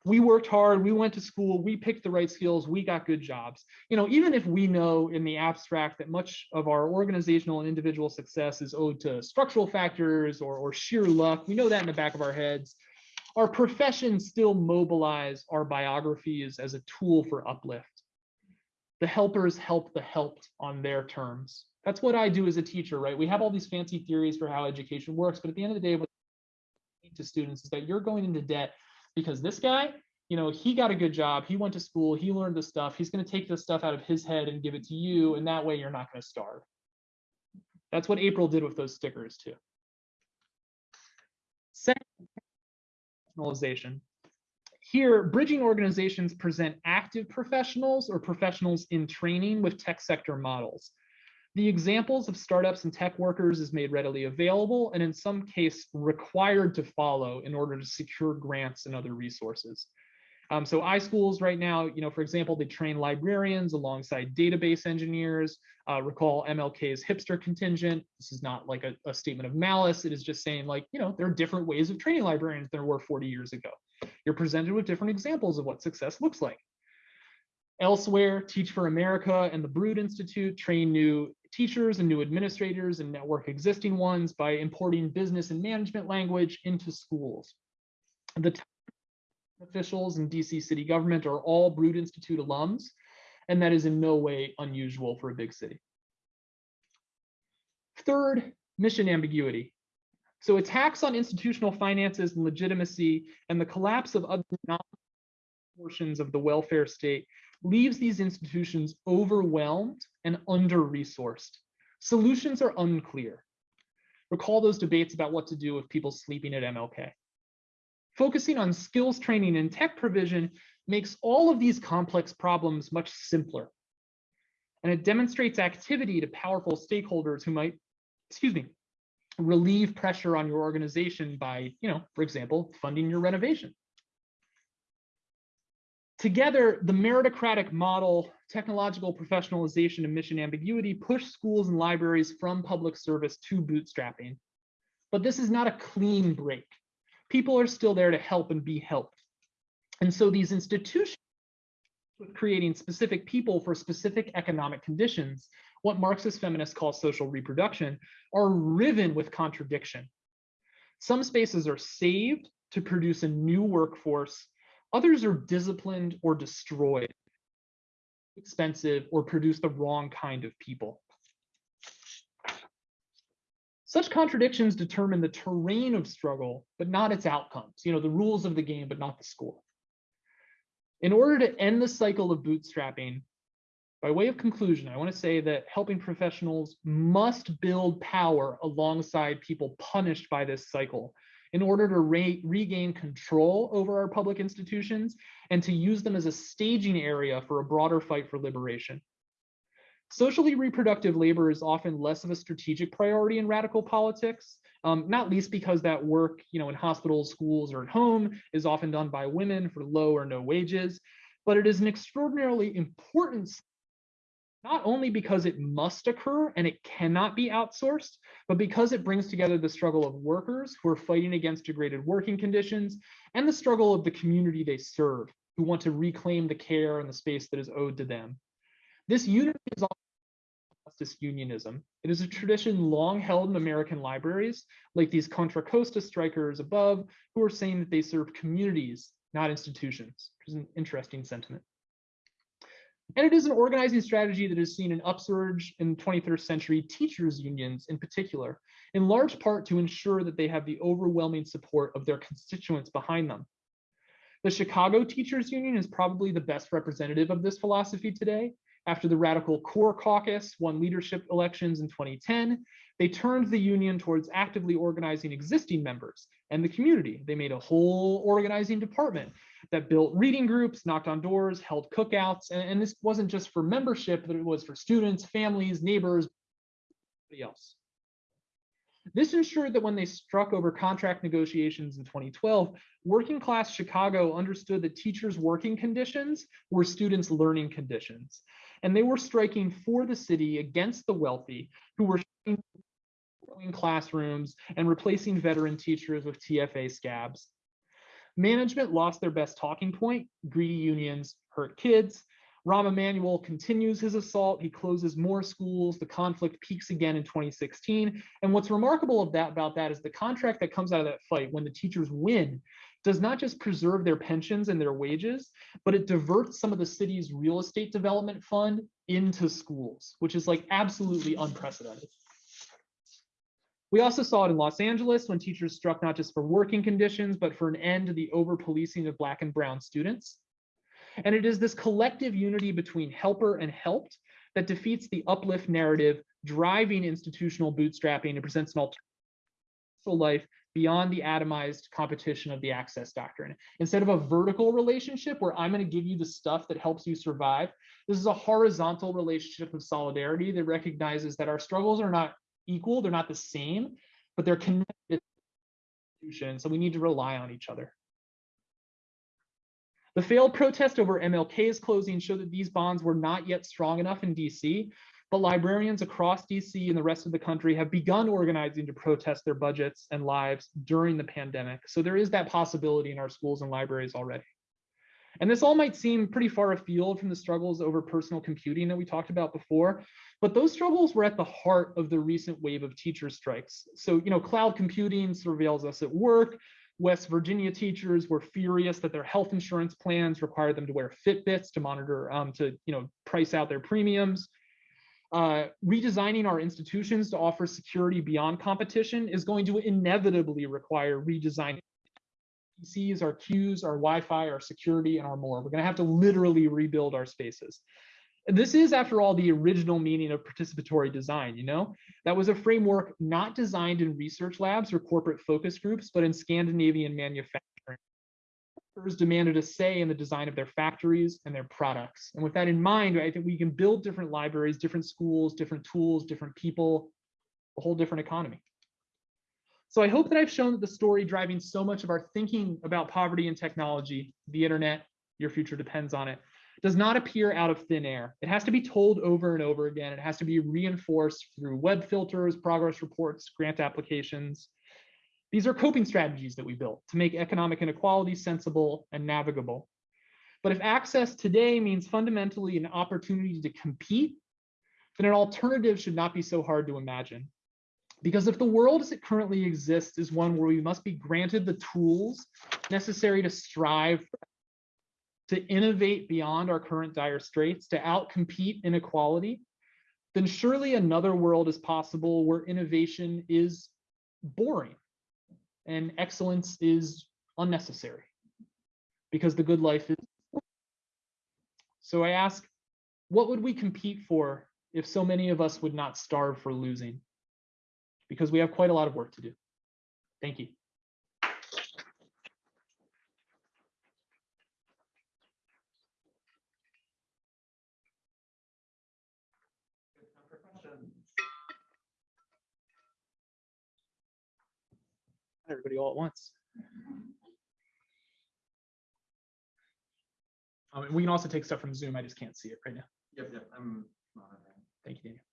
[SPEAKER 2] We worked hard, we went to school, we picked the right skills, we got good jobs. You know, even if we know in the abstract that much of our organizational and individual success is owed to structural factors or, or sheer luck, we know that in the back of our heads. Our professions still mobilize our biographies as a tool for uplift the helpers help the helped on their terms. That's what I do as a teacher, right? We have all these fancy theories for how education works, but at the end of the day, what to students is that you're going into debt because this guy, you know, he got a good job, he went to school, he learned this stuff, he's going to take this stuff out of his head and give it to you, and that way you're not going to starve. That's what April did with those stickers too. Second, professionalization. Here, bridging organizations present active professionals or professionals in training with tech sector models. The examples of startups and tech workers is made readily available and in some case required to follow in order to secure grants and other resources. Um, so iSchools right now, you know, for example, they train librarians alongside database engineers. Uh, recall MLK's hipster contingent. This is not like a, a statement of malice. It is just saying like, you know, there are different ways of training librarians than there were 40 years ago. You're presented with different examples of what success looks like. Elsewhere, Teach for America and the Broad Institute train new teachers and new administrators and network existing ones by importing business and management language into schools. The officials in DC city government are all Broad Institute alums, and that is in no way unusual for a big city. Third, mission ambiguity. So attacks on institutional finances and legitimacy and the collapse of other portions of the welfare state leaves these institutions overwhelmed and under-resourced. Solutions are unclear. Recall those debates about what to do with people sleeping at MLK. Focusing on skills training and tech provision makes all of these complex problems much simpler. And it demonstrates activity to powerful stakeholders who might, excuse me, relieve pressure on your organization by, you know, for example, funding your renovation. Together, the meritocratic model, technological professionalization, and mission ambiguity push schools and libraries from public service to bootstrapping. But this is not a clean break. People are still there to help and be helped. And so these institutions creating specific people for specific economic conditions, what Marxist feminists call social reproduction, are riven with contradiction. Some spaces are saved to produce a new workforce Others are disciplined or destroyed, expensive, or produce the wrong kind of people. Such contradictions determine the terrain of struggle, but not its outcomes, you know, the rules of the game, but not the score. In order to end the cycle of bootstrapping, by way of conclusion, I want to say that helping professionals must build power alongside people punished by this cycle in order to re regain control over our public institutions and to use them as a staging area for a broader fight for liberation. Socially reproductive labor is often less of a strategic priority in radical politics, um, not least because that work, you know, in hospitals, schools, or at home is often done by women for low or no wages, but it is an extraordinarily important not only because it must occur and it cannot be outsourced, but because it brings together the struggle of workers who are fighting against degraded working conditions and the struggle of the community they serve, who want to reclaim the care and the space that is owed to them. This unity is justice unionism. It is a tradition long held in American libraries, like these Contra Costa strikers above, who are saying that they serve communities, not institutions, which is an interesting sentiment. And it is an organizing strategy that has seen an upsurge in 21st century teachers unions in particular, in large part to ensure that they have the overwhelming support of their constituents behind them. The Chicago Teachers Union is probably the best representative of this philosophy today. After the Radical Core Caucus won leadership elections in 2010, they turned the union towards actively organizing existing members and the community. They made a whole organizing department that built reading groups, knocked on doors, held cookouts, and, and this wasn't just for membership, but it was for students, families, neighbors, everybody else. This ensured that when they struck over contract negotiations in 2012, working class Chicago understood that teachers' working conditions were students' learning conditions. And they were striking for the city against the wealthy who were classrooms and replacing veteran teachers with TFA scabs. Management lost their best talking point. Greedy unions hurt kids. Rahm Emanuel continues his assault. He closes more schools. The conflict peaks again in 2016. And what's remarkable of that about that is the contract that comes out of that fight when the teachers win does not just preserve their pensions and their wages, but it diverts some of the city's real estate development fund into schools, which is like absolutely unprecedented. We also saw it in Los Angeles when teachers struck not just for working conditions, but for an end to the over policing of Black and Brown students. And it is this collective unity between helper and helped that defeats the uplift narrative driving institutional bootstrapping and presents an alternative life beyond the atomized competition of the access doctrine. Instead of a vertical relationship where I'm going to give you the stuff that helps you survive, this is a horizontal relationship of solidarity that recognizes that our struggles are not equal, they're not the same, but they're connected. So we need to rely on each other. The failed protest over MLK's closing showed that these bonds were not yet strong enough in DC, but librarians across DC and the rest of the country have begun organizing to protest their budgets and lives during the pandemic. So there is that possibility in our schools and libraries already. And this all might seem pretty far afield from the struggles over personal computing that we talked about before, but those struggles were at the heart of the recent wave of teacher strikes. So, you know, cloud computing surveils us at work. West Virginia teachers were furious that their health insurance plans required them to wear Fitbits to monitor, um, to, you know, price out their premiums. Uh, redesigning our institutions to offer security beyond competition is going to inevitably require redesigning PCs, our queues, our Wi-Fi, our security, and our more. We're going to have to literally rebuild our spaces. And this is, after all, the original meaning of participatory design, you know? That was a framework not designed in research labs or corporate focus groups, but in Scandinavian manufacturing. Workers demanded a say in the design of their factories and their products. And with that in mind, I think we can build different libraries, different schools, different tools, different people, a whole different economy. So I hope that I've shown that the story driving so much of our thinking about poverty and technology, the internet, your future depends on it, does not appear out of thin air. It has to be told over and over again. It has to be reinforced through web filters, progress reports, grant applications. These are coping strategies that we built to make economic inequality sensible and navigable. But if access today means fundamentally an opportunity to compete, then an alternative should not be so hard to imagine. Because if the world as it currently exists is one where we must be granted the tools necessary to strive to innovate beyond our current dire straits, to outcompete inequality, then surely another world is possible where innovation is boring and excellence is unnecessary because the good life is. So I ask, what would we compete for if so many of us would not starve for losing? Because we have quite a lot of work to do. Thank you. Everybody all at once. Um, we can also take stuff from Zoom. I just can't see it right now.
[SPEAKER 1] Yep, yep, I'm monitoring.
[SPEAKER 2] Thank you, Daniel.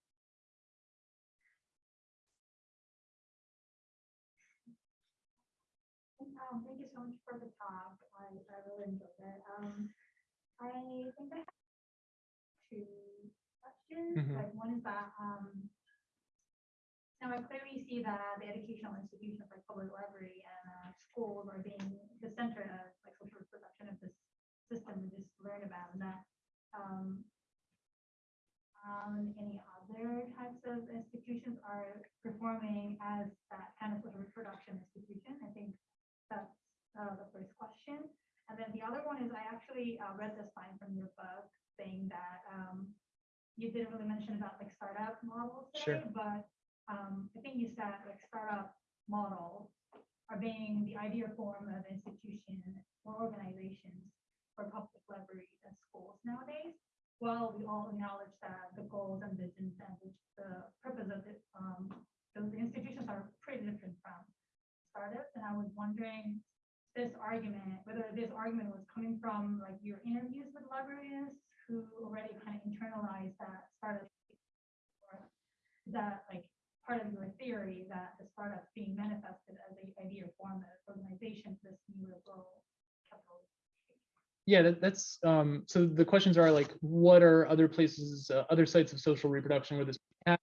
[SPEAKER 3] For the talk. I, I really enjoyed it. Um, I think I have two questions.
[SPEAKER 2] Mhm.
[SPEAKER 3] Like one is that, um, now I clearly see that the educational institutions like public library and uh, schools are being the center of like social reproduction of this system we just learned about and that, um, um, any other types of institutions are performing as that kind of social reproduction institution. I think that's uh, the first question. And then the other one is I actually uh, read this line from your book saying that um, you didn't really mention startup
[SPEAKER 2] Sure.
[SPEAKER 3] but um, I think you said like startup models are being the ideal form of institution or organizations for public libraries and schools nowadays. Well, we all acknowledge that the goals and visions and the, the purpose of it, um, those institutions are pretty different from startups, and I was wondering this argument, whether this argument was coming from like your interviews with librarians who already kind of internalized that startup, or is that like part of your theory that the startups being manifested as a idea form of organization, this new liberal capital.
[SPEAKER 2] Yeah, that, that's um, so the questions are like, what are other places, uh, other sites of social reproduction where this happens?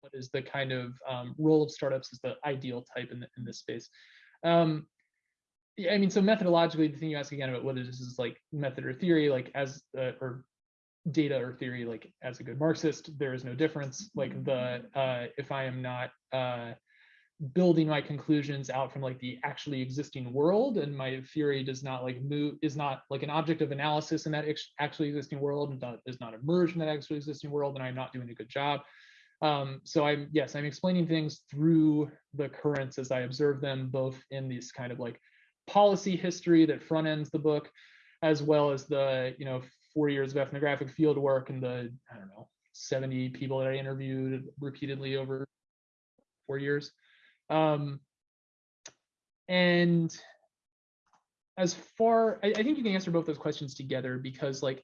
[SPEAKER 2] What is the kind of um, role of startups as the ideal type in, the, in this space? Um, yeah, I mean, so methodologically, the thing you ask again about whether this is like method or theory, like as uh, or data or theory, like as a good Marxist, there is no difference. Like the, uh, if I am not, uh, building my conclusions out from like the actually existing world and my theory does not like move is not like an object of analysis in that ex- actually existing world and not, does not emerge in that actually existing world and i'm not doing a good job. Um, so i'm yes i'm explaining things through the currents as i observe them both in this kind of like policy history that front ends the book as well as the you know four years of ethnographic field work and the i don't know 70 people that i interviewed repeatedly over four years um, and as far, I, I think you can answer both those questions together because like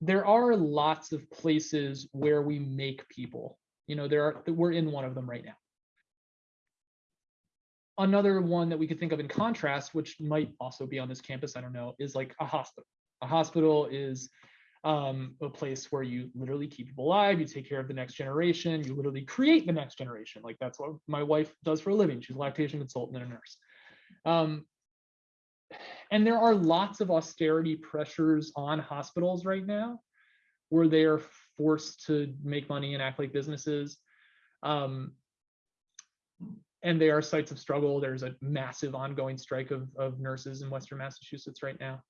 [SPEAKER 2] there are lots of places where we make people. You know, there are we're in one of them right now. Another one that we could think of in contrast, which might also be on this campus, I don't know, is like a hospital. A hospital is um, a place where you literally keep people alive, you take care of the next generation, you literally create the next generation. Like that's what my wife does for a living. She's a lactation consultant and a nurse. Um, and there are lots of austerity pressures on hospitals right now where they are forced to make money and act like businesses. Um, and they are sites of struggle. There's a massive ongoing strike of, of nurses in Western Massachusetts right now.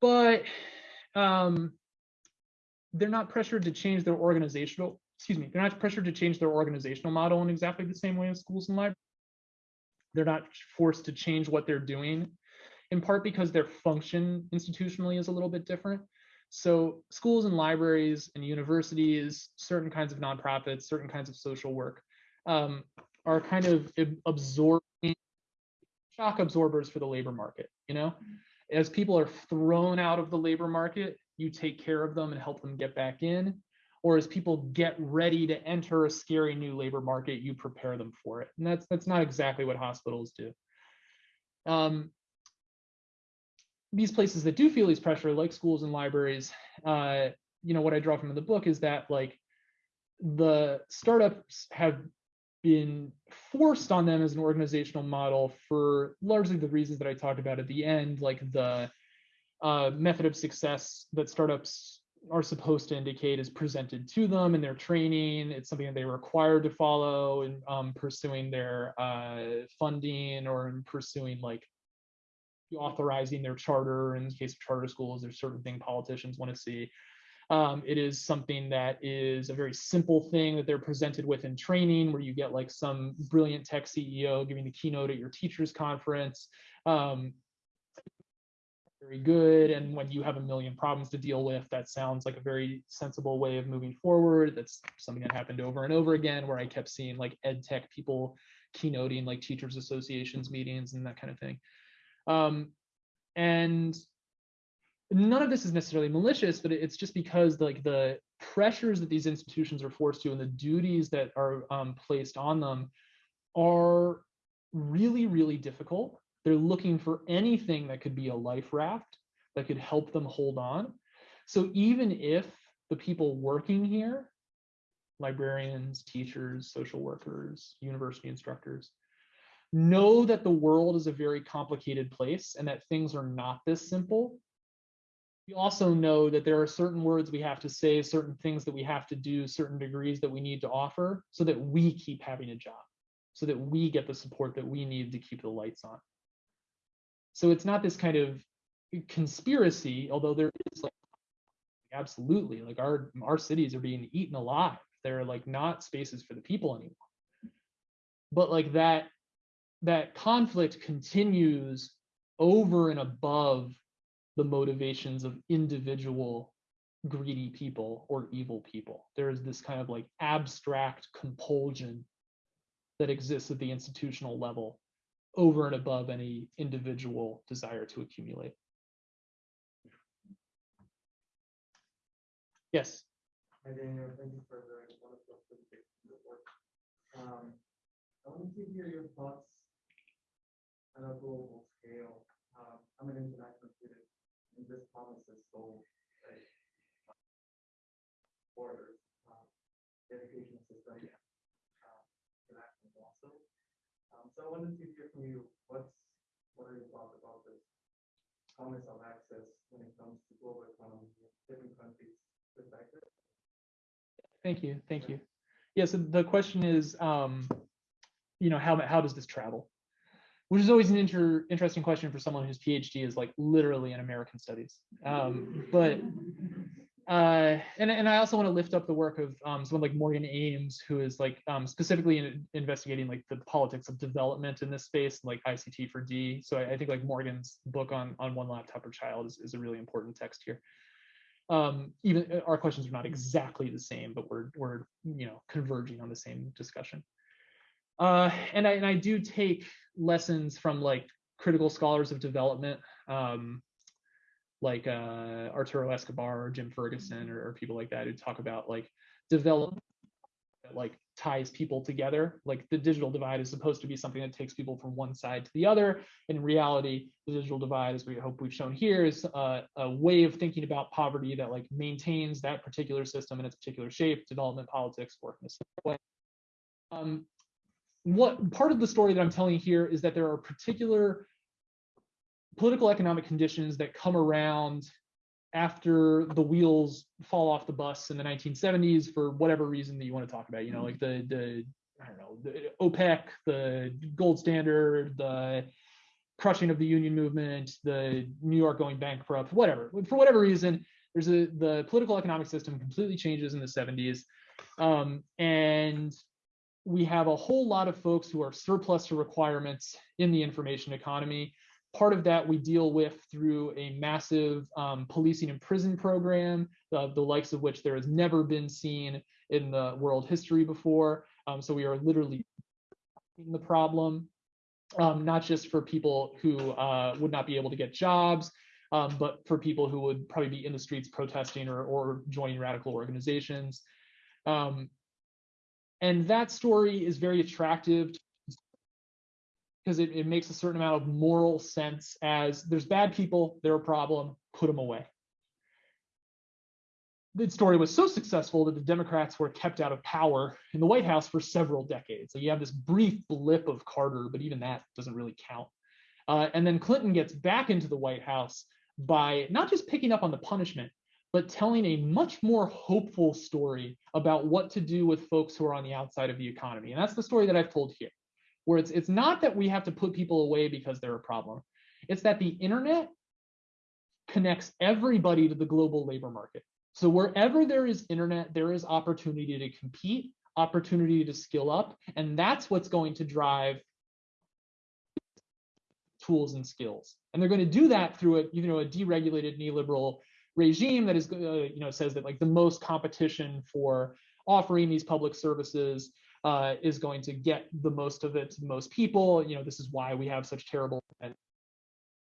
[SPEAKER 2] But um, they're not pressured to change their organizational, excuse me, they're not pressured to change their organizational model in exactly the same way as schools and libraries. They're not forced to change what they're doing, in part because their function institutionally is a little bit different. So schools and libraries and universities, certain kinds of nonprofits, certain kinds of social work um, are kind of absorbing shock absorbers for the labor market, you know? As people are thrown out of the labor market, you take care of them and help them get back in. Or as people get ready to enter a scary new labor market, you prepare them for it. And that's that's not exactly what hospitals do. Um, these places that do feel these pressure, like schools and libraries, uh, you know, what I draw from in the book is that like the startups have been forced on them as an organizational model for largely the reasons that I talked about at the end, like the uh, method of success that startups are supposed to indicate is presented to them in their training. It's something that they are required to follow in um, pursuing their uh, funding or in pursuing like authorizing their charter. In the case of charter schools, there's certain thing politicians want to see. Um, it is something that is a very simple thing that they're presented with in training, where you get like some brilliant tech CEO giving the keynote at your teachers conference. Um, very good. And when you have a million problems to deal with, that sounds like a very sensible way of moving forward. That's something that happened over and over again, where I kept seeing like ed tech people keynoting like teachers associations meetings and that kind of thing. Um, and none of this is necessarily malicious, but it's just because like the pressures that these institutions are forced to and the duties that are um, placed on them are really, really difficult. They're looking for anything that could be a life raft that could help them hold on. So even if the people working here, librarians, teachers, social workers, university instructors, know that the world is a very complicated place and that things are not this simple, we also know that there are certain words we have to say, certain things that we have to do, certain degrees that we need to offer so that we keep having a job, so that we get the support that we need to keep the lights on. So it's not this kind of conspiracy, although there is like absolutely like our our cities are being eaten alive. They're like not spaces for the people anymore. But like that that conflict continues over and above the motivations of individual greedy people or evil people. There is this kind of like abstract compulsion that exists at the institutional level over and above any individual desire to accumulate. Yes.
[SPEAKER 4] Hi Daniel, thank you for the wonderful presentation. Um, I wanted to hear your thoughts on a global scale. Um, I'm an international student and this promise is so like, borders, um, education system, um, international also. Um, so I wanted to hear from you, what's, what are your thoughts about this promise of access when it comes to global economy? different countries' perspective.
[SPEAKER 2] Thank you, thank you. Yeah, so the question is, um, you know, how, how does this travel? Which is always an inter, interesting question for someone whose PhD is like literally in American studies. Um, but, uh, and, and I also want to lift up the work of um, someone like Morgan Ames, who is like um, specifically in, investigating like the politics of development in this space, like ICT for D. So I, I think like Morgan's book on, on one laptop per child is, is a really important text here um even uh, our questions are not exactly the same but we're we're you know converging on the same discussion uh and i and i do take lessons from like critical scholars of development um like uh arturo escobar or jim ferguson or, or people like that who talk about like development that like ties people together. Like the digital divide is supposed to be something that takes people from one side to the other. In reality the digital divide as we hope we've shown here is uh, a way of thinking about poverty that like maintains that particular system in its particular shape development politics work in a similar way. Um, what part of the story that i'm telling here is that there are particular political economic conditions that come around after the wheels fall off the bus in the 1970s for whatever reason that you want to talk about you know like the the i don't know the opec the gold standard the crushing of the union movement the new york going bankrupt whatever. For whatever reason there's a the political economic system completely changes in the 70s um, and we have a whole lot of folks who are surplus to requirements in the information economy Part of that we deal with through a massive um, policing and prison program, the, likes of which there has never been seen in the world history before. Um, so we are literally the problem, um, not just for people who uh, would not be able to get jobs, um, but for people who would probably be in the streets protesting or, or joining radical organizations. Um, and that story is very attractive because it, it makes a certain amount of moral sense as there's bad people, they're a problem, put them away. The story was so successful that the Democrats were kept out of power in the White House for several decades. So you have this brief blip of Carter, but even that doesn't really count. Uh, and then Clinton gets back into the White House by not just picking up on the punishment, but telling a much more hopeful story about what to do with folks who are on the outside of the economy. And that's the story that I've told here where it's it's not that we have to put people away because they're a problem. It's that the internet connects everybody to the global labor market. So wherever there is internet, there is opportunity to compete, opportunity to skill up, and that's what's going to drive tools and skills. And they're going to do that through a you know a deregulated neoliberal regime that is uh, you know says that like the most competition for offering these public services uh, is going to get the most of it to most people. You know, this is why we have such terrible.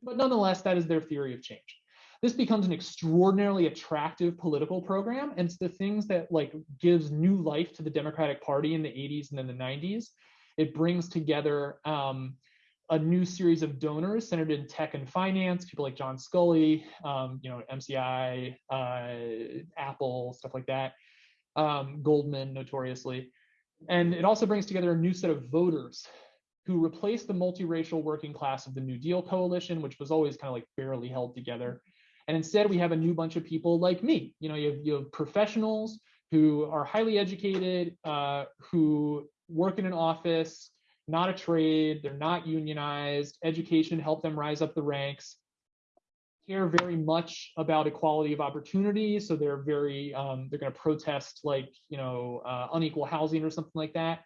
[SPEAKER 2] But nonetheless, that is their theory of change. This becomes an extraordinarily attractive political program, and it's the things that like gives new life to the Democratic Party in the 80s and then the 90s. It brings together um, a new series of donors centered in tech and finance, people like John Sculley, um, you know, MCI, uh, Apple, stuff like that, um, Goldman, notoriously. And it also brings together a new set of voters who replace the multiracial working class of the New Deal coalition, which was always kind of like barely held together. And instead, we have a new bunch of people like me. You know, you have, you have professionals who are highly educated, uh, who work in an office, not a trade, they're not unionized, education helped them rise up the ranks, care very much about equality of opportunity. So they're very, um, they're going to protest like, you know, uh, unequal housing or something like that.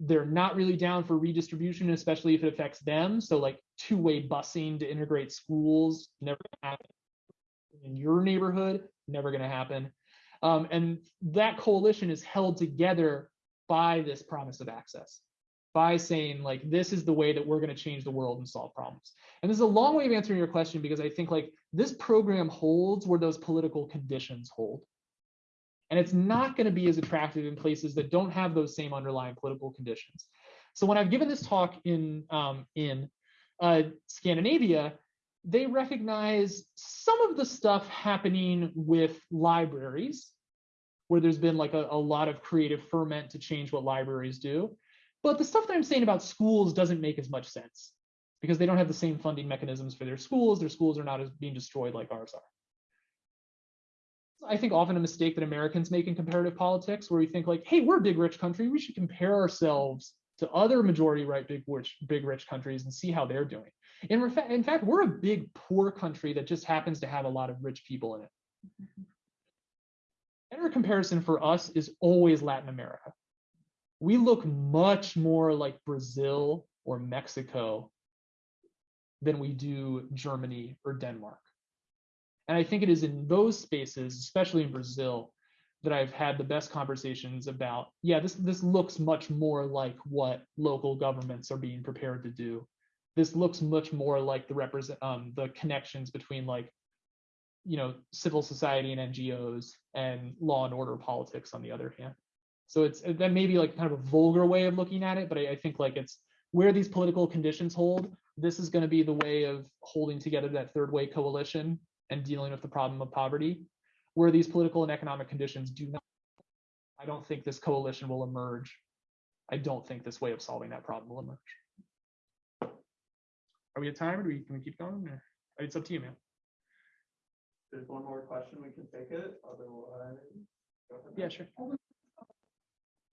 [SPEAKER 2] They're not really down for redistribution, especially if it affects them. So like two-way busing to integrate schools, never happen. In your neighborhood, never going to happen. Um, and that coalition is held together by this promise of access by saying like this is the way that we're going to change the world and solve problems. And this is a long way of answering your question because i think like this program holds where those political conditions hold. And it's not going to be as attractive in places that don't have those same underlying political conditions. So when i've given this talk in um, in uh, scandinavia they recognize some of the stuff happening with libraries where there's been like a, a lot of creative ferment to change what libraries do but the stuff that I'm saying about schools doesn't make as much sense because they don't have the same funding mechanisms for their schools. Their schools are not as being destroyed like ours are. I think often a mistake that Americans make in comparative politics where we think like, hey, we're a big rich country. We should compare ourselves to other majority right big rich big rich countries and see how they're doing. In, refa- in fact, we're a big poor country that just happens to have a lot of rich people in it. Mm-hmm. Better comparison for us is always Latin America. We look much more like Brazil or Mexico than we do Germany or Denmark. And I think it is in those spaces, especially in Brazil, that I've had the best conversations about, yeah, this this looks much more like what local governments are being prepared to do. This looks much more like the represent um, the connections between like, you know, civil society and NGOs and law and order politics on the other hand. So it's uh, that may be like kind of a vulgar way of looking at it, but I, I think like it's where these political conditions hold. This is going to be the way of holding together that third way coalition and dealing with the problem of poverty. Where these political and economic conditions do not, I don't think this coalition will emerge. I don't think this way of solving that problem will emerge. Are we at time or do we, can we keep going? Or- It's up to you, man.
[SPEAKER 1] There's one more question, we can take it, otherwise. go ahead.
[SPEAKER 2] Yeah, sure.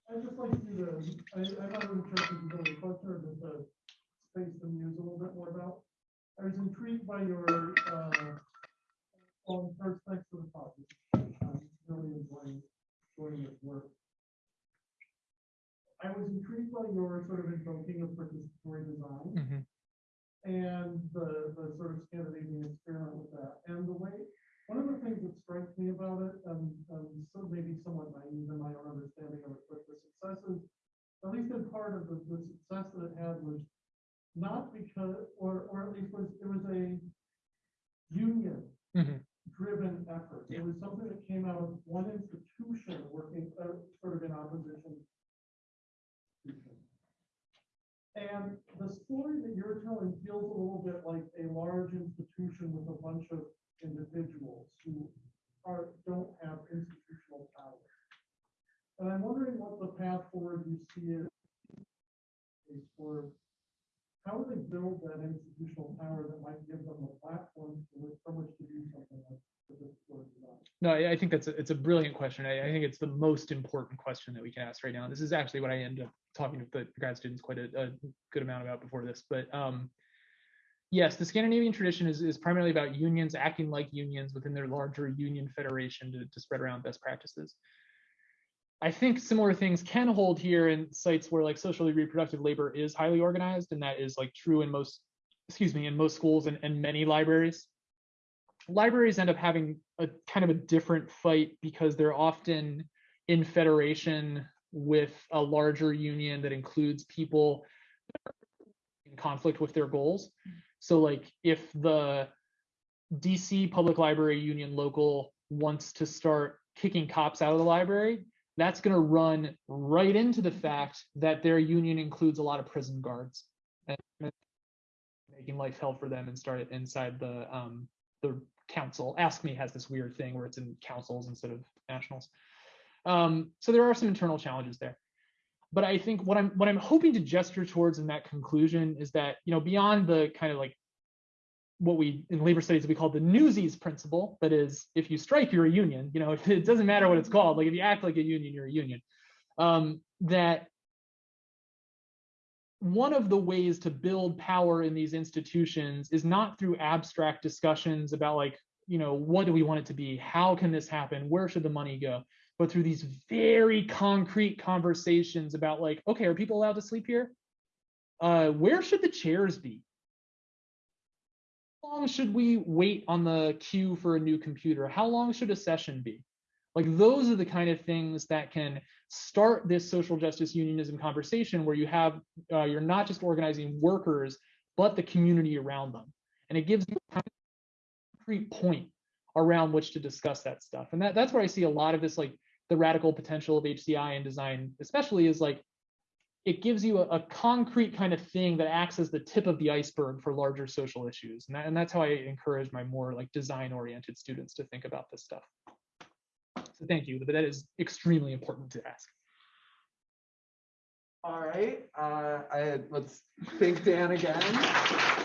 [SPEAKER 4] I'd just like to, I, I'm not really sure if you know the question or just uh space the muse a little bit more about. I was intrigued by your, uh, on first, thanks for the talk. Um, Really enjoying, enjoying this work. I was intrigued by your sort of invoking of participatory design
[SPEAKER 2] Mhm.
[SPEAKER 4] and the, the sort of Scandinavian experiment with that. And the way, one of the things that strikes me about it, and, and so maybe somewhat naive in my own understanding of it, but the successes, at least in part of the, the success that it had was not because, or, or at least was, it was a union
[SPEAKER 2] Mhm.
[SPEAKER 4] driven effort. It was something that came out of one institution working uh, sort of in opposition. And the story that you're telling feels a little bit like a large institution with a bunch of individuals who are, don't have institutional power. And I'm wondering what the path forward you see is for how do they build that institutional power that might give them a platform from which- to do something like?
[SPEAKER 2] No, I I think that's a, it's a brilliant question. I, I think it's the most important question that we can ask right now. This is actually what I end up talking to the grad students quite a, a good amount about before this. But um, yes, the Scandinavian tradition is, is primarily about unions acting like unions within their larger union federation to, to spread around best practices. I think similar things can hold here in sites where like socially reproductive labor is highly organized, and that is like true in most, excuse me, in most schools and, and many libraries libraries end up having a kind of a different fight because they're often in federation with a larger union that includes people in conflict with their goals. So like if the DC Public Library Union local wants to start kicking cops out of the library, that's going to run right into the fact that their union includes a lot of prison guards and making life hell for them and start it inside the um, the council. AFSCME has this weird thing where it's in councils instead of nationals. Um, so there are some internal challenges there. But I think what I'm what I'm hoping to gesture towards in that conclusion is that you know beyond the kind of like what we in labor studies we call the newsies principle that is if you strike you're a union you know it doesn't matter what it's called like if you act like a union you're a union. Um, that one of the ways to build power in these institutions is not through abstract discussions about like you know what do we want it to be? How can this happen? Where should the money go through these very concrete conversations about like okay are people allowed to sleep here? Uh where should the chairs be? How long should we wait on the queue for a new computer? How long should a session be? Like those are the kind of things that can start this social justice unionism conversation where you have uh, you're not just organizing workers but the community around them. And it gives you a concrete point around which to discuss that stuff. And that, that's where i see a lot of this like the radical potential of hci and design especially is like it gives you a, a concrete kind of thing that acts as the tip of the iceberg for larger social issues and, that, and that's how i encourage my more like design oriented students to think about this stuff so thank you, but that is extremely important to ask.
[SPEAKER 1] All right, uh, I, let's thank Dan again.